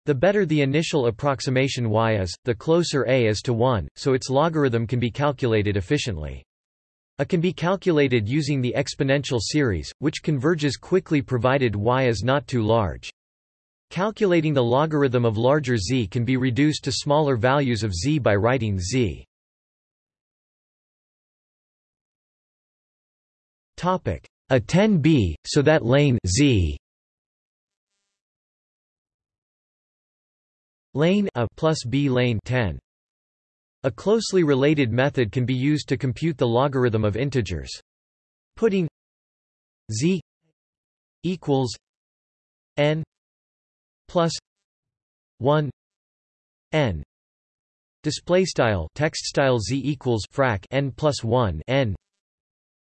The better the initial approximation y is, the closer a is to 1, so its logarithm can be calculated efficiently. A can be calculated using the exponential series, which converges quickly provided y is not too large. Calculating the logarithm of larger z can be reduced to smaller values of z by writing z. Topic a 10b, so that lane z lane a plus b lane 10. A closely related method can be used to compute the logarithm of integers. Putting z equals n plus 1 n display style text style z equals frac n plus 1 n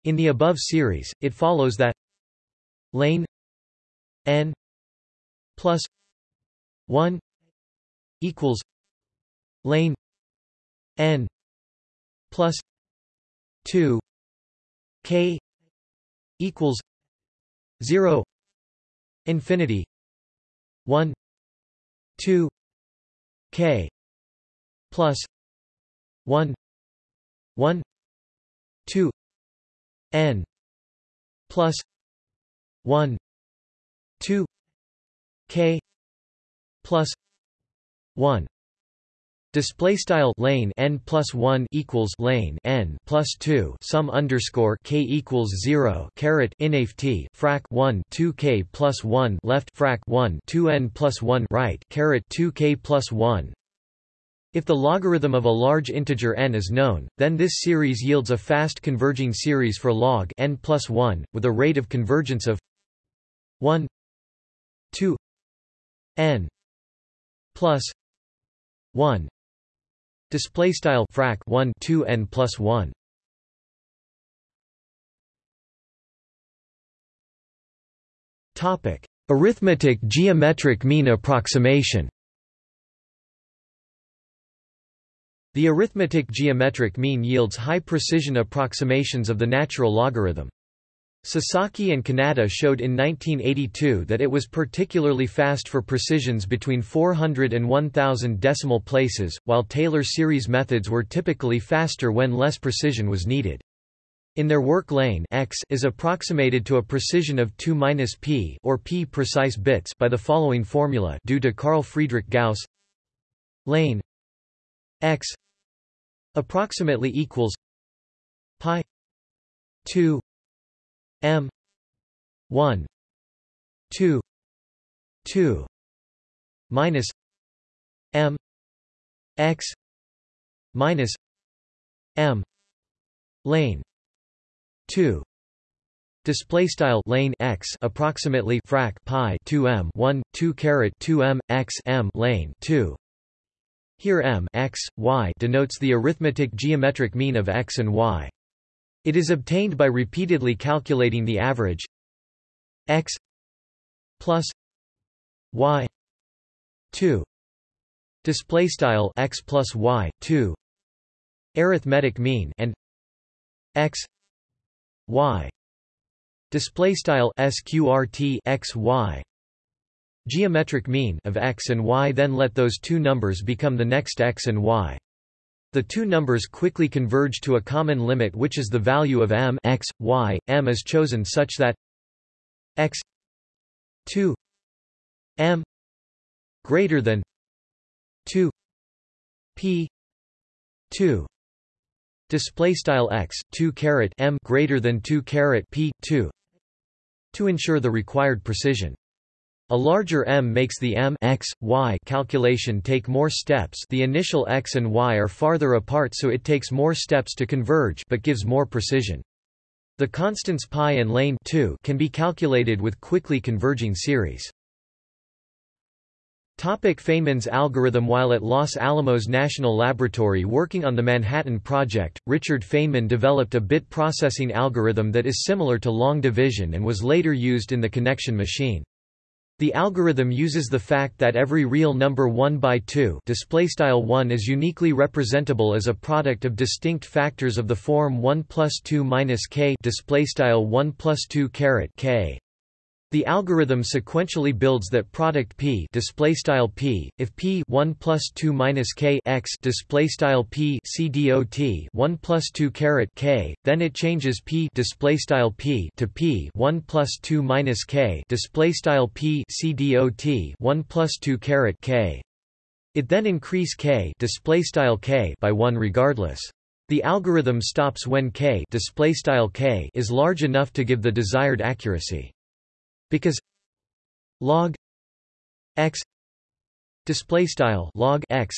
in the above series it follows that lane n plus 1 equals lane n plus 2 k equals 0 infinity 1 2 k plus 1 1 2 n plus 1 2 k plus 1 Display style lane n plus one equals lane n plus two sum underscore k equals zero caret inft frac one two k plus one left frac one two n plus one right caret two k plus one. If the logarithm of a large integer n is known, then this series yields a fast converging series for log n plus one, with a rate of convergence of one two n plus one Display style frac 1 2 n plus 1. Topic: Arithmetic geometric mean approximation. The arithmetic geometric mean yields high precision approximations of the natural logarithm. Sasaki and Kanada showed in 1982 that it was particularly fast for precisions between 400 and 1000 decimal places, while Taylor series methods were typically faster when less precision was needed. In their work lane x is approximated to a precision of 2 p or p precise bits by the following formula due to Carl Friedrich Gauss lane x approximately equals pi 2 M. one. two. two. Minus M. X. Minus M. Lane. two. Display style lane x approximately frac pi 2 m 1 2 caret 2 m x m lane 2 here m x y denotes the arithmetic geometric mean of x and y it is obtained by repeatedly calculating the average x plus y 2 display style x plus y 2 arithmetic mean and x y. Display style sqrt x y. Geometric mean of x and y then let those two numbers become the next x and y the two numbers quickly converge to a common limit which is the value of m x, y. m is chosen such that x 2 m greater than 2 p 2 display style x 2 caret m greater than 2 caret p 2 to ensure the required precision a larger m makes the m x, y calculation take more steps the initial x and y are farther apart so it takes more steps to converge but gives more precision. The constants pi and lane 2 can be calculated with quickly converging series. Topic Feynman's algorithm While at Los Alamos National Laboratory working on the Manhattan Project, Richard Feynman developed a bit processing algorithm that is similar to long division and was later used in the connection machine. The algorithm uses the fact that every real number 1 by 2 displaystyle 1 is uniquely representable as a product of distinct factors of the form 1 plus 2 minus k displaystyle 1 plus 2 caret k. The algorithm sequentially builds that product p display style p. If p 1 plus 2 minus k x display style p c dot 1 plus 2 caret k then it changes p display style p to p 1 plus 2 minus k display style p c dot 1 plus 2 caret k. It then increase k display style k by 1 regardless. The algorithm stops when k display style k is large enough to give the desired accuracy because log x display style log x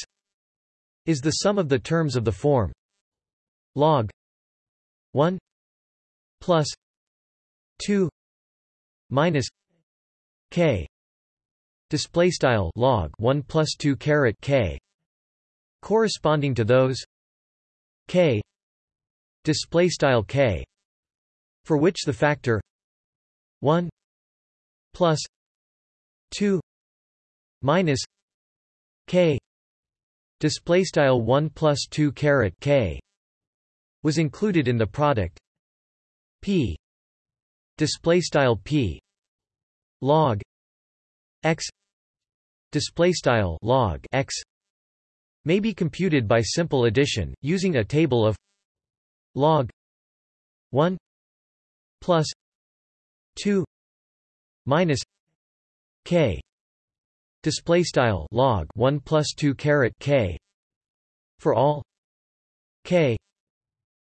is the sum of the terms of the form log 1 plus 2 minus k display style log 1 plus 2 caret k corresponding to those k display style k for which the factor 1 plus 2 minus k. Display style 1 plus 2 caret k was included in the product. P. Display style p. Log x. Display style log x may be computed by simple addition using a table of log 1 plus 2 minus k. Display style log 1 plus 2 caret k. For all k.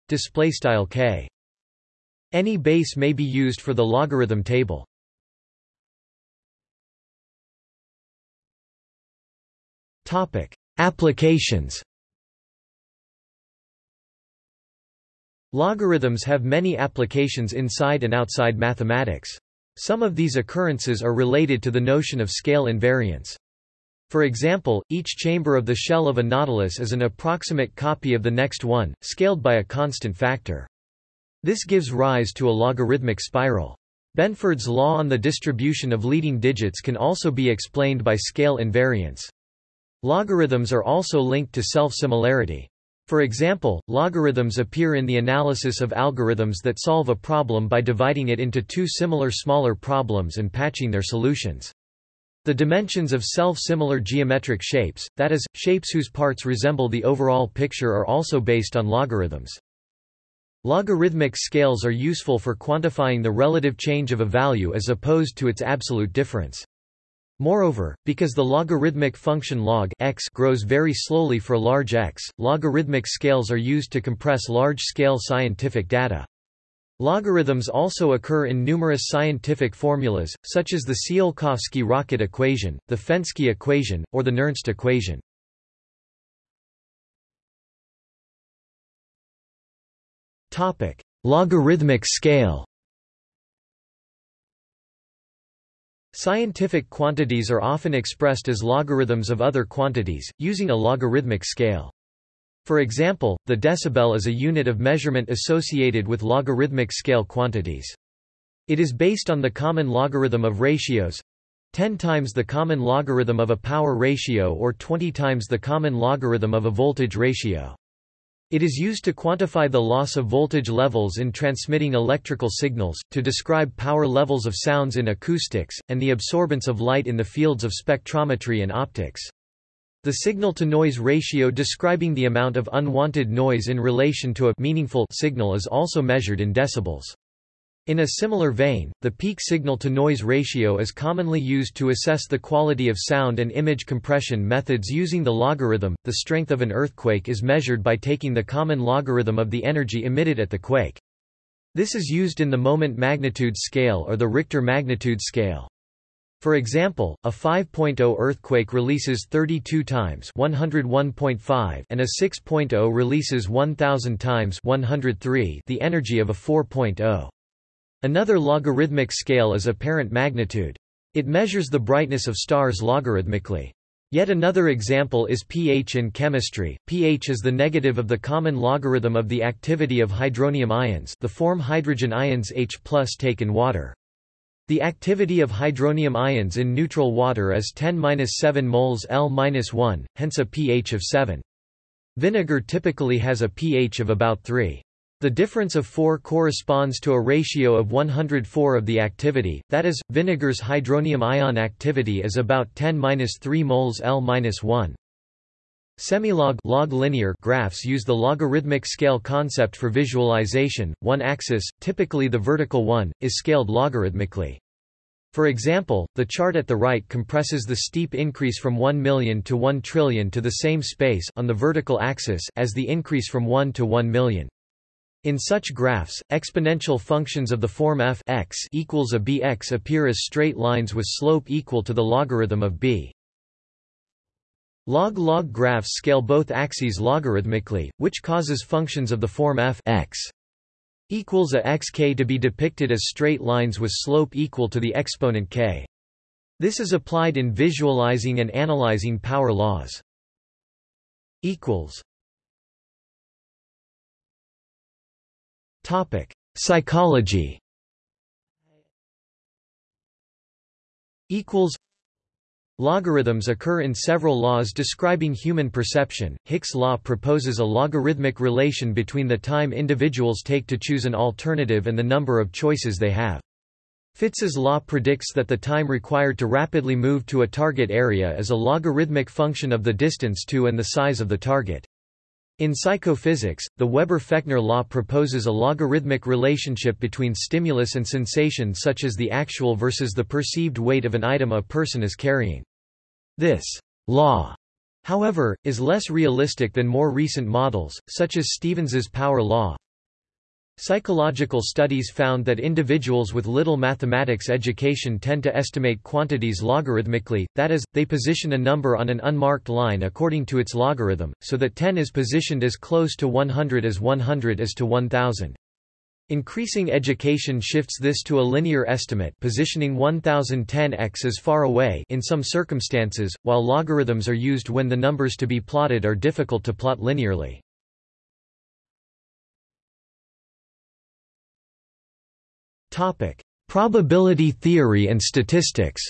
Display style k. Any base may be used for the logarithm table. Topic. Applications. Logarithms have many applications inside and outside mathematics. Some of these occurrences are related to the notion of scale invariance. For example, each chamber of the shell of a nautilus is an approximate copy of the next one, scaled by a constant factor. This gives rise to a logarithmic spiral. Benford's law on the distribution of leading digits can also be explained by scale invariance. Logarithms are also linked to self-similarity. For example, logarithms appear in the analysis of algorithms that solve a problem by dividing it into two similar smaller problems and patching their solutions. The dimensions of self-similar geometric shapes, that is, shapes whose parts resemble the overall picture are also based on logarithms. Logarithmic scales are useful for quantifying the relative change of a value as opposed to its absolute difference. Moreover, because the logarithmic function log x grows very slowly for large x, logarithmic scales are used to compress large-scale scientific data. Logarithms also occur in numerous scientific formulas, such as the Tsiolkovsky-Rocket equation, the Fenske equation, or the Nernst equation. Logarithmic scale Scientific quantities are often expressed as logarithms of other quantities, using a logarithmic scale. For example, the decibel is a unit of measurement associated with logarithmic scale quantities. It is based on the common logarithm of ratios 10 times the common logarithm of a power ratio or 20 times the common logarithm of a voltage ratio. It is used to quantify the loss of voltage levels in transmitting electrical signals, to describe power levels of sounds in acoustics, and the absorbance of light in the fields of spectrometry and optics. The signal-to-noise ratio describing the amount of unwanted noise in relation to a meaningful signal is also measured in decibels. In a similar vein, the peak signal-to-noise ratio is commonly used to assess the quality of sound and image compression methods using the logarithm. The strength of an earthquake is measured by taking the common logarithm of the energy emitted at the quake. This is used in the moment magnitude scale or the Richter magnitude scale. For example, a 5.0 earthquake releases 32 times 101.5 and a 6.0 releases 1000 times 103 the energy of a 4.0. Another logarithmic scale is apparent magnitude. It measures the brightness of stars logarithmically. Yet another example is pH in chemistry. pH is the negative of the common logarithm of the activity of hydronium ions the form hydrogen ions H take in water. The activity of hydronium ions in neutral water is 10-7 moles L-1, hence a pH of 7. Vinegar typically has a pH of about 3. The difference of 4 corresponds to a ratio of 104 of the activity, that is, vinegar's hydronium ion activity is about 10-3 moles L-1. Semilog log linear graphs use the logarithmic scale concept for visualization. One axis, typically the vertical one, is scaled logarithmically. For example, the chart at the right compresses the steep increase from 1 million to 1 trillion to the same space on the vertical axis as the increase from 1 to 1 million. In such graphs, exponential functions of the form f x equals a bx appear as straight lines with slope equal to the logarithm of b. Log-log graphs scale both axes logarithmically, which causes functions of the form f x equals a xk to be depicted as straight lines with slope equal to the exponent k. This is applied in visualizing and analyzing power laws. Topic: Psychology. Equals Logarithms occur in several laws describing human perception. Hick's law proposes a logarithmic relation between the time individuals take to choose an alternative and the number of choices they have. Fitts's law predicts that the time required to rapidly move to a target area is a logarithmic function of the distance to and the size of the target. In psychophysics, the Weber-Fechner law proposes a logarithmic relationship between stimulus and sensation such as the actual versus the perceived weight of an item a person is carrying. This law, however, is less realistic than more recent models, such as Stevens's power law. Psychological studies found that individuals with little mathematics education tend to estimate quantities logarithmically, that is, they position a number on an unmarked line according to its logarithm, so that 10 is positioned as close to 100 as 100 is to 1000. Increasing education shifts this to a linear estimate positioning 1010x as far away in some circumstances, while logarithms are used when the numbers to be plotted are difficult to plot linearly. Probability theory and statistics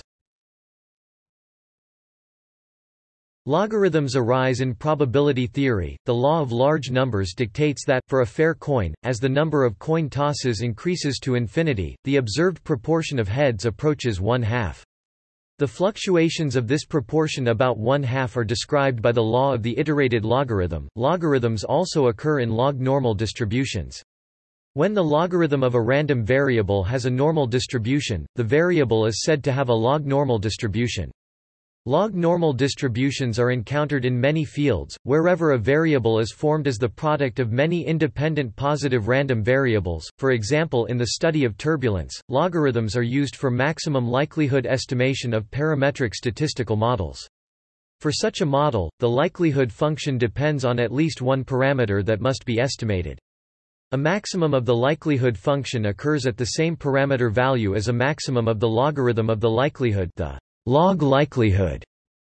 Logarithms arise in probability theory. The law of large numbers dictates that, for a fair coin, as the number of coin tosses increases to infinity, the observed proportion of heads approaches one half. The fluctuations of this proportion about one half are described by the law of the iterated logarithm. Logarithms also occur in log normal distributions. When the logarithm of a random variable has a normal distribution, the variable is said to have a log normal distribution. Log normal distributions are encountered in many fields, wherever a variable is formed as the product of many independent positive random variables, for example in the study of turbulence, logarithms are used for maximum likelihood estimation of parametric statistical models. For such a model, the likelihood function depends on at least one parameter that must be estimated. A maximum of the likelihood function occurs at the same parameter value as a maximum of the logarithm of the likelihood the log likelihood,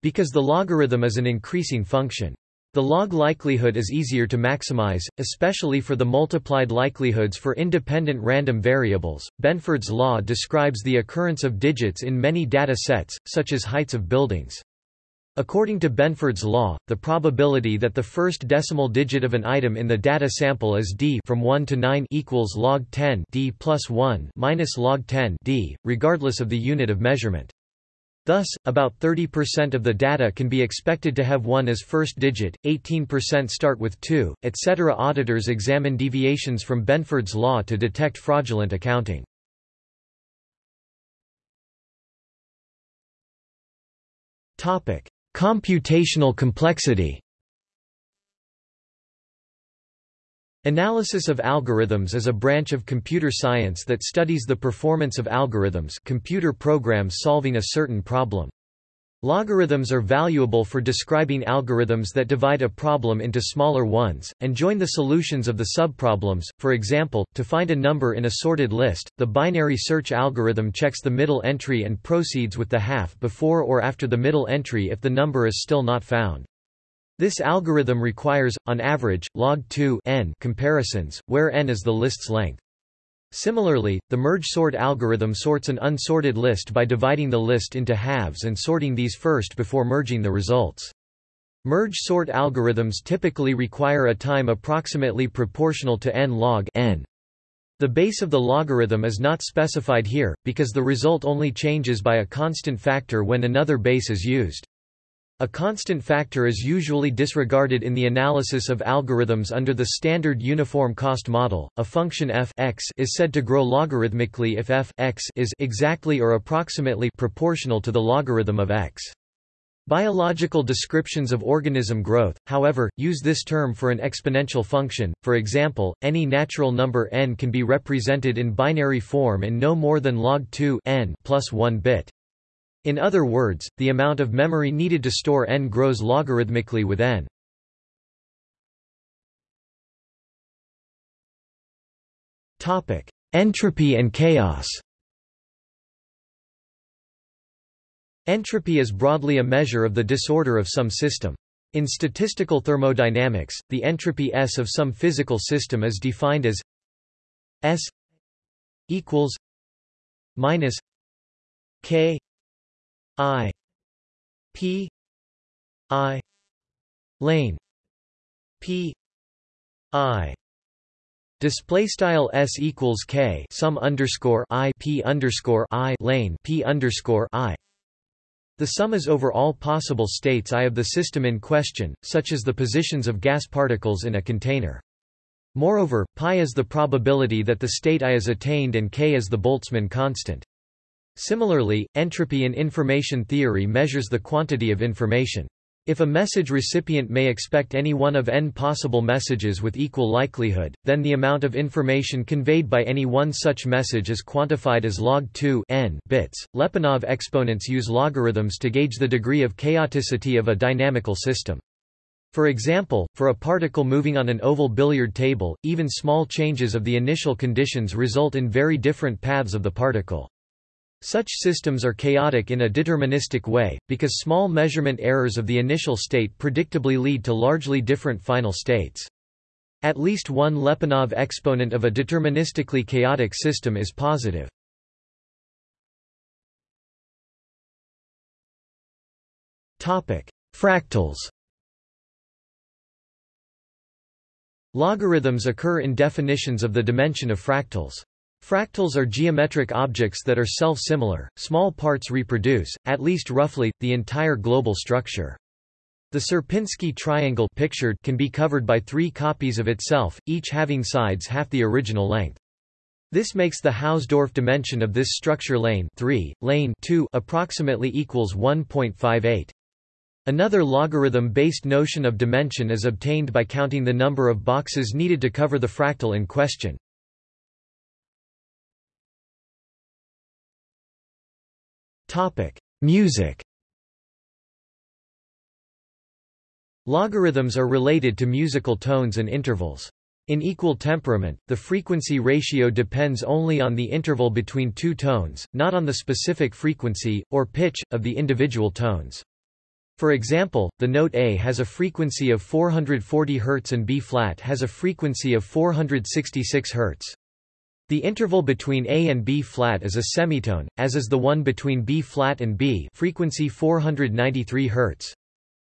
because the logarithm is an increasing function. The log likelihood is easier to maximize, especially for the multiplied likelihoods for independent random variables. Benford's law describes the occurrence of digits in many data sets, such as heights of buildings. According to Benford's law, the probability that the first decimal digit of an item in the data sample is d from 1 to 9 equals log 10 d plus 1 minus log 10 d, regardless of the unit of measurement. Thus, about 30% of the data can be expected to have 1 as first digit, 18% start with 2, etc. Auditors examine deviations from Benford's law to detect fraudulent accounting. Computational complexity Analysis of algorithms is a branch of computer science that studies the performance of algorithms computer programs solving a certain problem. Logarithms are valuable for describing algorithms that divide a problem into smaller ones, and join the solutions of the subproblems. For example, to find a number in a sorted list, the binary search algorithm checks the middle entry and proceeds with the half before or after the middle entry if the number is still not found. This algorithm requires, on average, log 2 n comparisons, where n is the list's length. Similarly, the merge sort algorithm sorts an unsorted list by dividing the list into halves and sorting these first before merging the results. Merge sort algorithms typically require a time approximately proportional to n log n. The base of the logarithm is not specified here, because the result only changes by a constant factor when another base is used. A constant factor is usually disregarded in the analysis of algorithms under the standard uniform cost model. A function f x is said to grow logarithmically if f x is exactly or approximately proportional to the logarithm of x. Biological descriptions of organism growth, however, use this term for an exponential function. For example, any natural number n can be represented in binary form in no more than log 2 n plus 1 bit. In other words, the amount of memory needed to store n grows logarithmically with n. Topic: Entropy and chaos. Entropy is broadly a measure of the disorder of some system. In statistical thermodynamics, the entropy S of some physical system is defined as S equals minus K I P I lane P I Display style s equals k sum underscore i p underscore i lane p underscore i the sum is over all possible states I of the system in question, such as the positions of gas particles in a container. Moreover, pi is the probability that the state I is attained and k is the Boltzmann constant. Similarly, entropy in information theory measures the quantity of information. If a message recipient may expect any one of n possible messages with equal likelihood, then the amount of information conveyed by any one such message is quantified as log 2 n bits. Lyapunov exponents use logarithms to gauge the degree of chaoticity of a dynamical system. For example, for a particle moving on an oval billiard table, even small changes of the initial conditions result in very different paths of the particle. Such systems are chaotic in a deterministic way, because small measurement errors of the initial state predictably lead to largely different final states. At least one Lyapunov exponent of a deterministically chaotic system is positive. Fractals Logarithms occur in definitions of the dimension of fractals. Fractals are geometric objects that are self-similar, small parts reproduce, at least roughly, the entire global structure. The Sierpinski triangle pictured can be covered by three copies of itself, each having sides half the original length. This makes the Hausdorff dimension of this structure lane 3, lane 2 approximately equals 1.58. Another logarithm-based notion of dimension is obtained by counting the number of boxes needed to cover the fractal in question. Topic: Music. Logarithms are related to musical tones and intervals. In equal temperament, the frequency ratio depends only on the interval between two tones, not on the specific frequency, or pitch, of the individual tones. For example, the note A has a frequency of 440 Hz and B-flat has a frequency of 466 Hz. The interval between A and B flat is a semitone, as is the one between B flat and B frequency 493 Hz.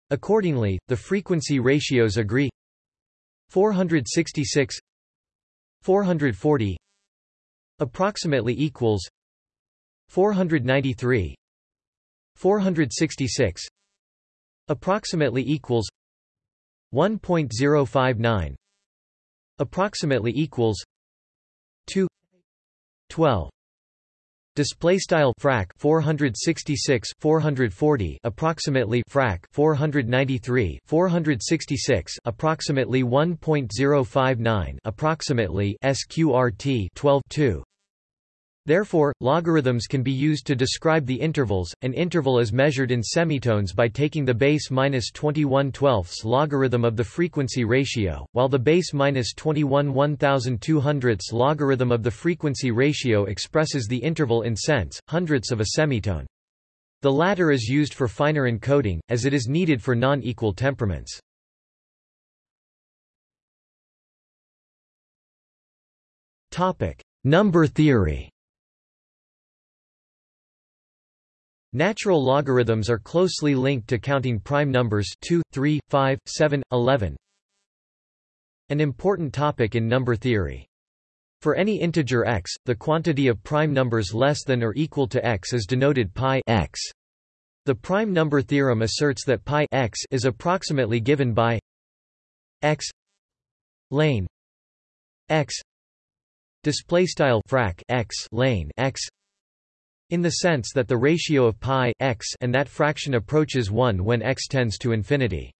Accordingly, the frequency ratios agree 466 440 approximately equals 493 466 approximately equals 1.059 approximately equals 2 12 display style frac 466 440 approximately frac 493 466 approximately 1.059 approximately sqrt 12 2 Therefore, logarithms can be used to describe the intervals. An interval is measured in semitones by taking the base minus 21 twelfths logarithm of the frequency ratio, while the base minus 21 1200 logarithm of the frequency ratio expresses the interval in cents, hundredths of a semitone. The latter is used for finer encoding, as it is needed for non-equal temperaments. Topic: Number theory Natural logarithms are closely linked to counting prime numbers 2, 3, 5, 7, 11. An important topic in number theory. For any integer x, the quantity of prime numbers less than or equal to x is denoted pi x. The prime number theorem asserts that pi x is approximately given by x lane x display style frac x lane x in the sense that the ratio of pi x and that fraction approaches 1 when x tends to infinity.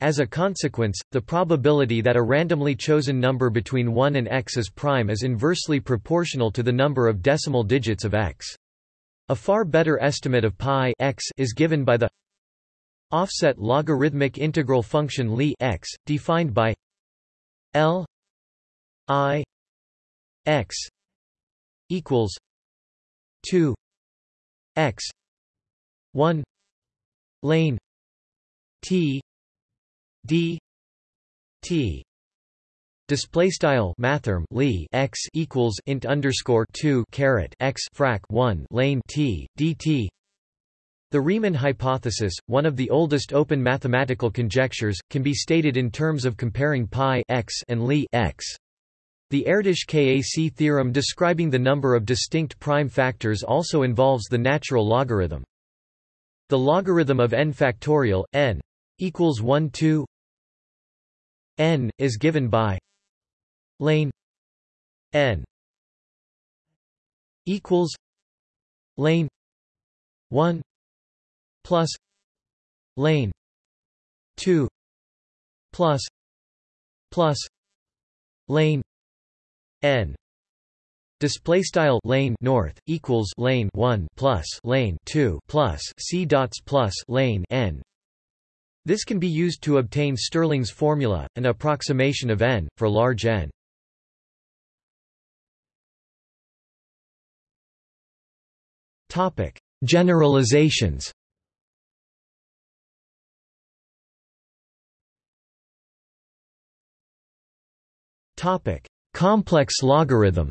As a consequence, the probability that a randomly chosen number between 1 and x is prime is inversely proportional to the number of decimal digits of x. A far better estimate of pi x is given by the offset logarithmic integral function Li x, defined by L i x equals 2 x 1 lane t d t Display style mathrm Li x equals int underscore two caret x frac one lane t dt. The Riemann hypothesis, one of the oldest open mathematical conjectures, can be stated in terms of comparing pi x and Li x. The Erdős-Kac theorem describing the number of distinct prime factors also involves the natural logarithm. The logarithm of n factorial, n equals 1 2 n, is given by lane n equals lane 1 plus lane 2 plus plus lane n. Display style lane north equals lane 1 plus lane 2 plus c dots plus lane n. This can be used to obtain Stirling's formula, an approximation of n, for large n. topic Generalizations. Topic: Complex logarithm.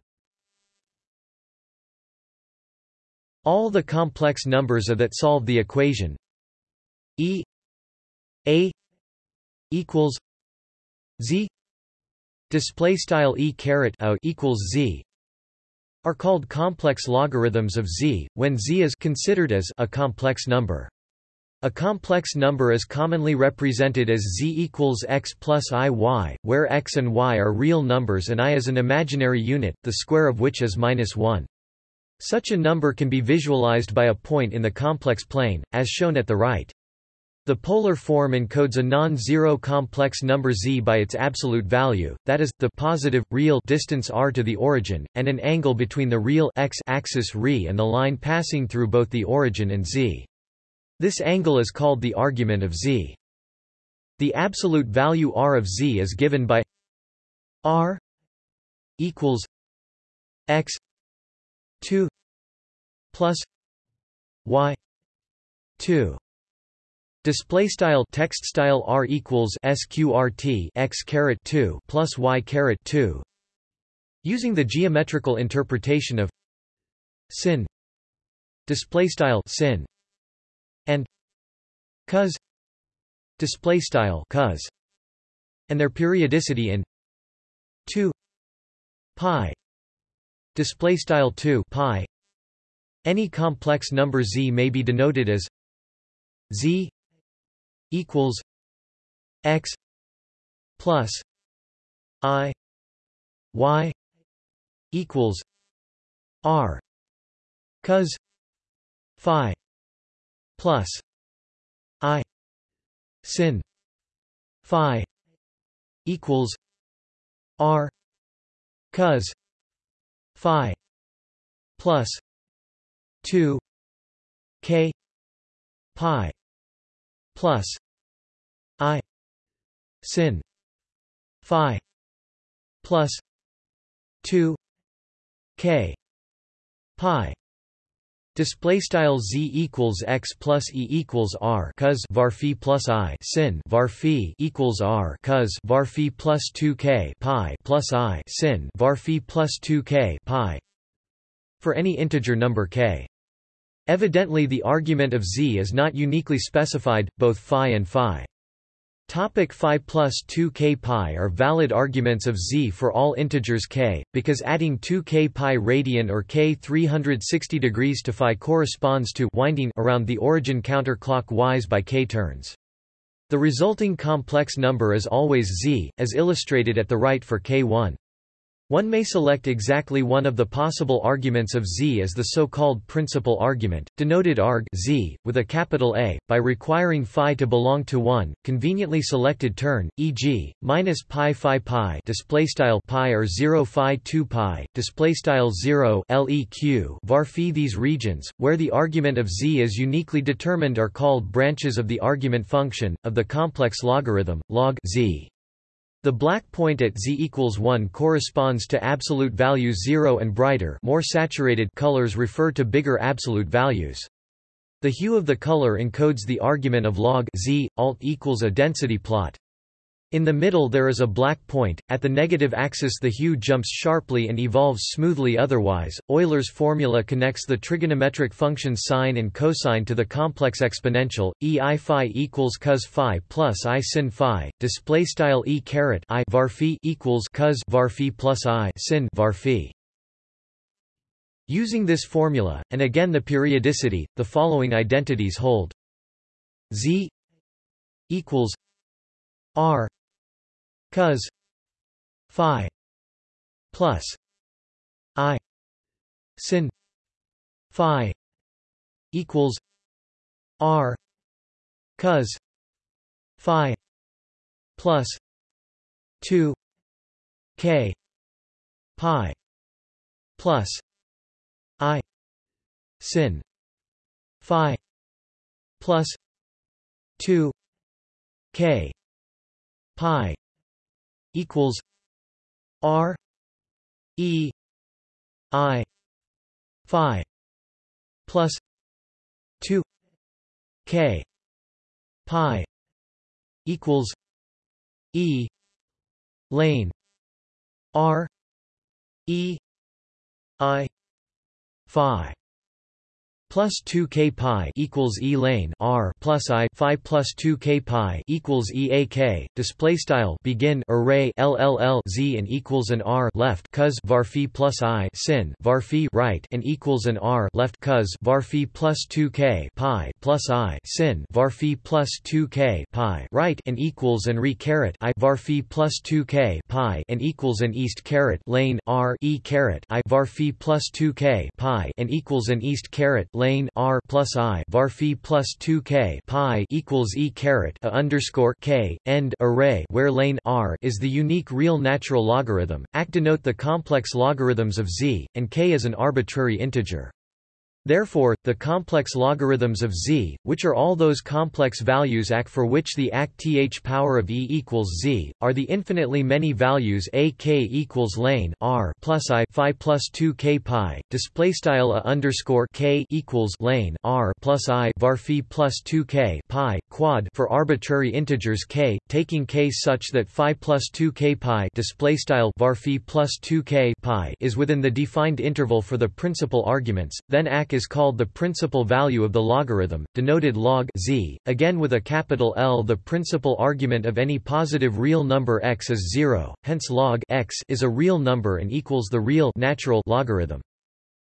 All the complex numbers are that solve the equation. E a equals z. Display style e caret a equals z are called complex logarithms of z when z is considered as a complex number a complex number is commonly represented as z equals x plus i y, where x and y are real numbers and i is an imaginary unit, the square of which is minus 1. Such a number can be visualized by a point in the complex plane, as shown at the right. The polar form encodes a non-zero complex number z by its absolute value, that is, the positive, real distance r to the origin, and an angle between the real x axis re and the line passing through both the origin and z. This angle is called the argument of z. The absolute value r of z is given by r equals x 2 plus y 2 Display style text style r equals sqrt x caret 2 plus y caret 2 using the geometrical interpretation of sin. Display style sin and cos display style cos and their periodicity in 2 pi display style 2 pi. Any complex number z may be denoted as z equals x plus i y equals r cos phi plus i sin phi equals r cos phi plus 2 k pi plus i sin phi plus 2 k pi Display style z equals x plus e equals r cos var phi plus i sin var phi equals r cos var phi plus 2 k pi plus i sin var phi plus 2 k pi for any integer number k. Evidently the argument of z is not uniquely specified, both phi and phi. Topic phi plus 2k pi are valid arguments of z for all integers k, because adding 2k pi radian or k 360 degrees to phi corresponds to winding around the origin counterclockwise by k turns. The resulting complex number is always z, as illustrated at the right for k1. One may select exactly one of the possible arguments of Z as the so-called principal argument, denoted arg Z, with a capital A, by requiring phi to belong to one, conveniently selected turn, e.g., minus pi phi pi displaystyle pi or 0 phi 2 pi, displaystyle 0 leq var phi These regions, where the argument of Z is uniquely determined are called branches of the argument function, of the complex logarithm, log Z. The black point at z equals 1 corresponds to absolute values 0 and brighter more saturated colors refer to bigger absolute values. The hue of the color encodes the argument of log z, alt equals a density plot. In the middle there is a black point, at the negative axis the hue jumps sharply and evolves smoothly otherwise. Euler's formula connects the trigonometric functions sine and cosine to the complex exponential, e i phi equals cos phi plus i sin phi, display style e caret i var phi equals cos var phi plus i sin var phi. Using this formula, and again the periodicity, the following identities hold. Z equals R cos phi plus i sin phi equals r cos phi plus 2 k pi plus i sin phi plus 2 k pi equals R E I Phi plus two K Pi equals E lane R E I Phi plus 2 k pi equals e lane r plus i phi plus 2 k pi equals e a k display style begin array LLL z and equals an r left cos var phi plus i sin var phi right and equals an r left cos var phi plus 2 k pi plus i sin var phi plus 2 k pi right and equals an re caret i var phi plus 2 k pi and equals an east caret lane r e caret i var phi plus 2 k pi and equals an east caret lane r plus i var phi plus 2 k pi equals e caret a underscore k end array where lane r is the unique real natural logarithm. Act denote the complex logarithms of z, and k is an arbitrary integer. Therefore, the complex logarithms of z, which are all those complex values ac for which the ac th power of e equals z, are the infinitely many values a k equals lane r plus i phi plus 2 k pi display style a underscore k equals lane r plus i var phi plus 2 k pi quad for arbitrary integers k, taking k such that phi plus 2 k pi display style var phi plus 2 k pi is within the defined interval for the principal arguments, then ac is called the principal value of the logarithm, denoted log z. Again with a capital L the principal argument of any positive real number x is 0, hence log x is a real number and equals the real natural logarithm.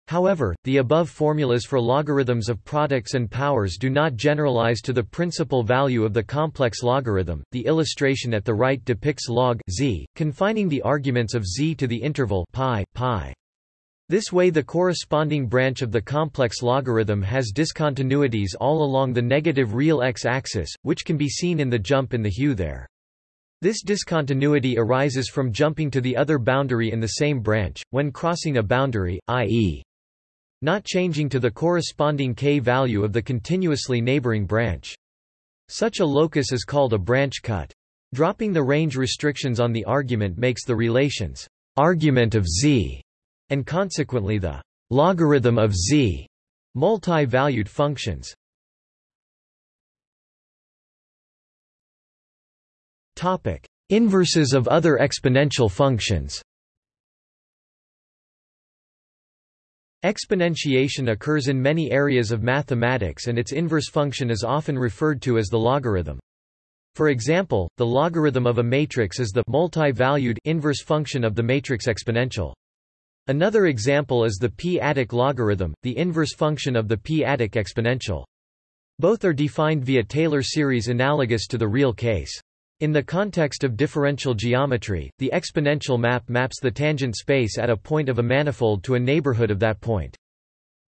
However, the above formulas for logarithms of products and powers do not generalize to the principal value of the complex logarithm. The illustration at the right depicts log z, confining the arguments of z to the interval pi, pi. This way the corresponding branch of the complex logarithm has discontinuities all along the negative real x-axis, which can be seen in the jump in the hue there. This discontinuity arises from jumping to the other boundary in the same branch, when crossing a boundary, i.e. not changing to the corresponding k value of the continuously neighboring branch. Such a locus is called a branch cut. Dropping the range restrictions on the argument makes the relations argument of z and consequently the logarithm of z multi-valued functions. Topic: Inverses of other exponential functions. Exponentiation occurs in many areas of mathematics and its inverse function is often referred to as the logarithm. For example, the logarithm of a matrix is the multi-valued inverse function of the matrix exponential. Another example is the p-adic logarithm, the inverse function of the p-adic exponential. Both are defined via Taylor series analogous to the real case. In the context of differential geometry, the exponential map maps the tangent space at a point of a manifold to a neighborhood of that point.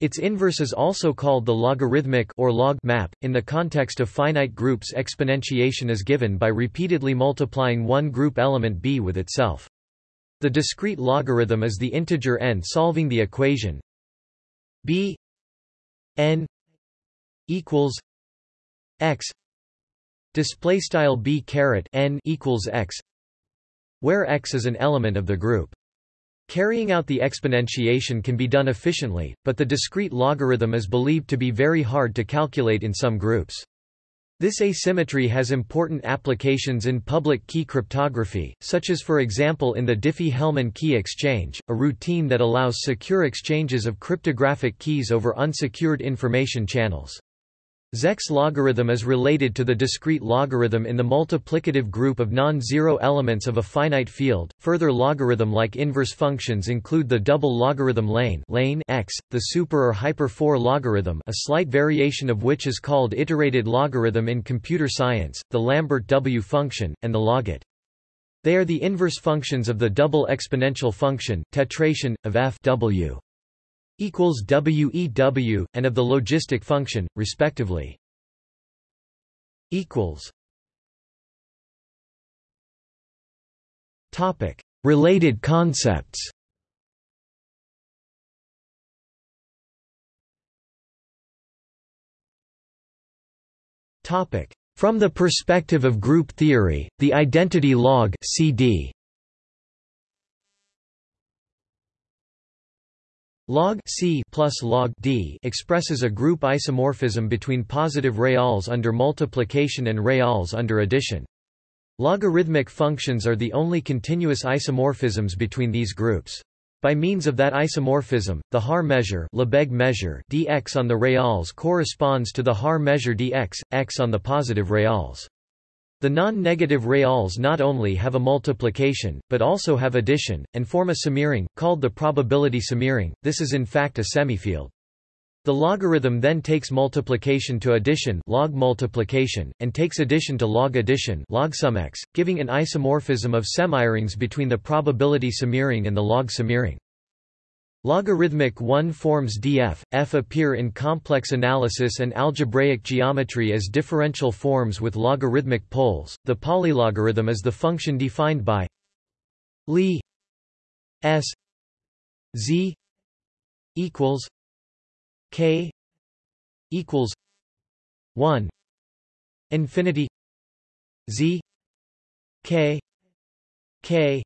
Its inverse is also called the logarithmic or log map. In the context of finite groups, exponentiation is given by repeatedly multiplying one group element b with itself. The discrete logarithm is the integer n solving the equation. B n equals x. Display style b caret n equals x where x is an element of the group. Carrying out the exponentiation can be done efficiently, but the discrete logarithm is believed to be very hard to calculate in some groups. This asymmetry has important applications in public key cryptography, such as for example in the Diffie-Hellman key exchange, a routine that allows secure exchanges of cryptographic keys over unsecured information channels. Zech's logarithm is related to the discrete logarithm in the multiplicative group of non-zero elements of a finite field. Further logarithm-like inverse functions include the double logarithm lane, lane x, the super or hyper 4 logarithm, a slight variation of which is called iterated logarithm in computer science, the Lambert W function, and the logit. They are the inverse functions of the double exponential function, tetration, of f w equals WEW, and of the logistic function, respectively. equals Topic: Related concepts. Topic: From the perspective of group theory, the identity log (CD) Log C plus log D expresses a group isomorphism between positive reals under multiplication and reals under addition. Logarithmic functions are the only continuous isomorphisms between these groups. By means of that isomorphism, the Haar measure, Lebesgue measure dx on the reals corresponds to the Haar measure dx, x on the positive reals. The non-negative reals not only have a multiplication, but also have addition, and form a semiring, called the probability semiring, this is in fact a semifield. The logarithm then takes multiplication to addition log multiplication, and takes addition to log addition log sum x, giving an isomorphism of semirings between the probability semiring and the log semiring. Logarithmic 1 forms df, f appear in complex analysis and algebraic geometry as differential forms with logarithmic poles. The polylogarithm is the function defined by Li s z equals k equals 1 infinity z k k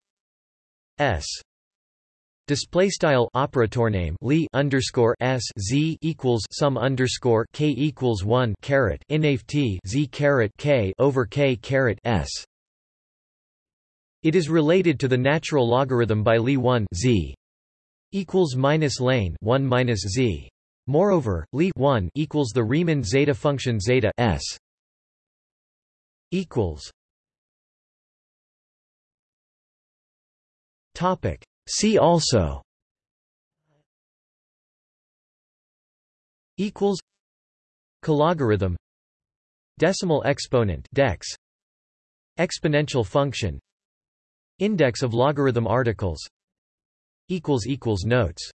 s Display style operator name Li underscore S Z equals sum underscore K equals one caret t Z caret K over K caret S. It is related to the natural logarithm by Li 1 Z equals minus lane 1 minus Z. Moreover, Li 1 equals the Riemann zeta function zeta S equals topic See also. Equals Cologarithm Decimal exponent dex. Exponential function. Index of logarithm articles. Equals equals notes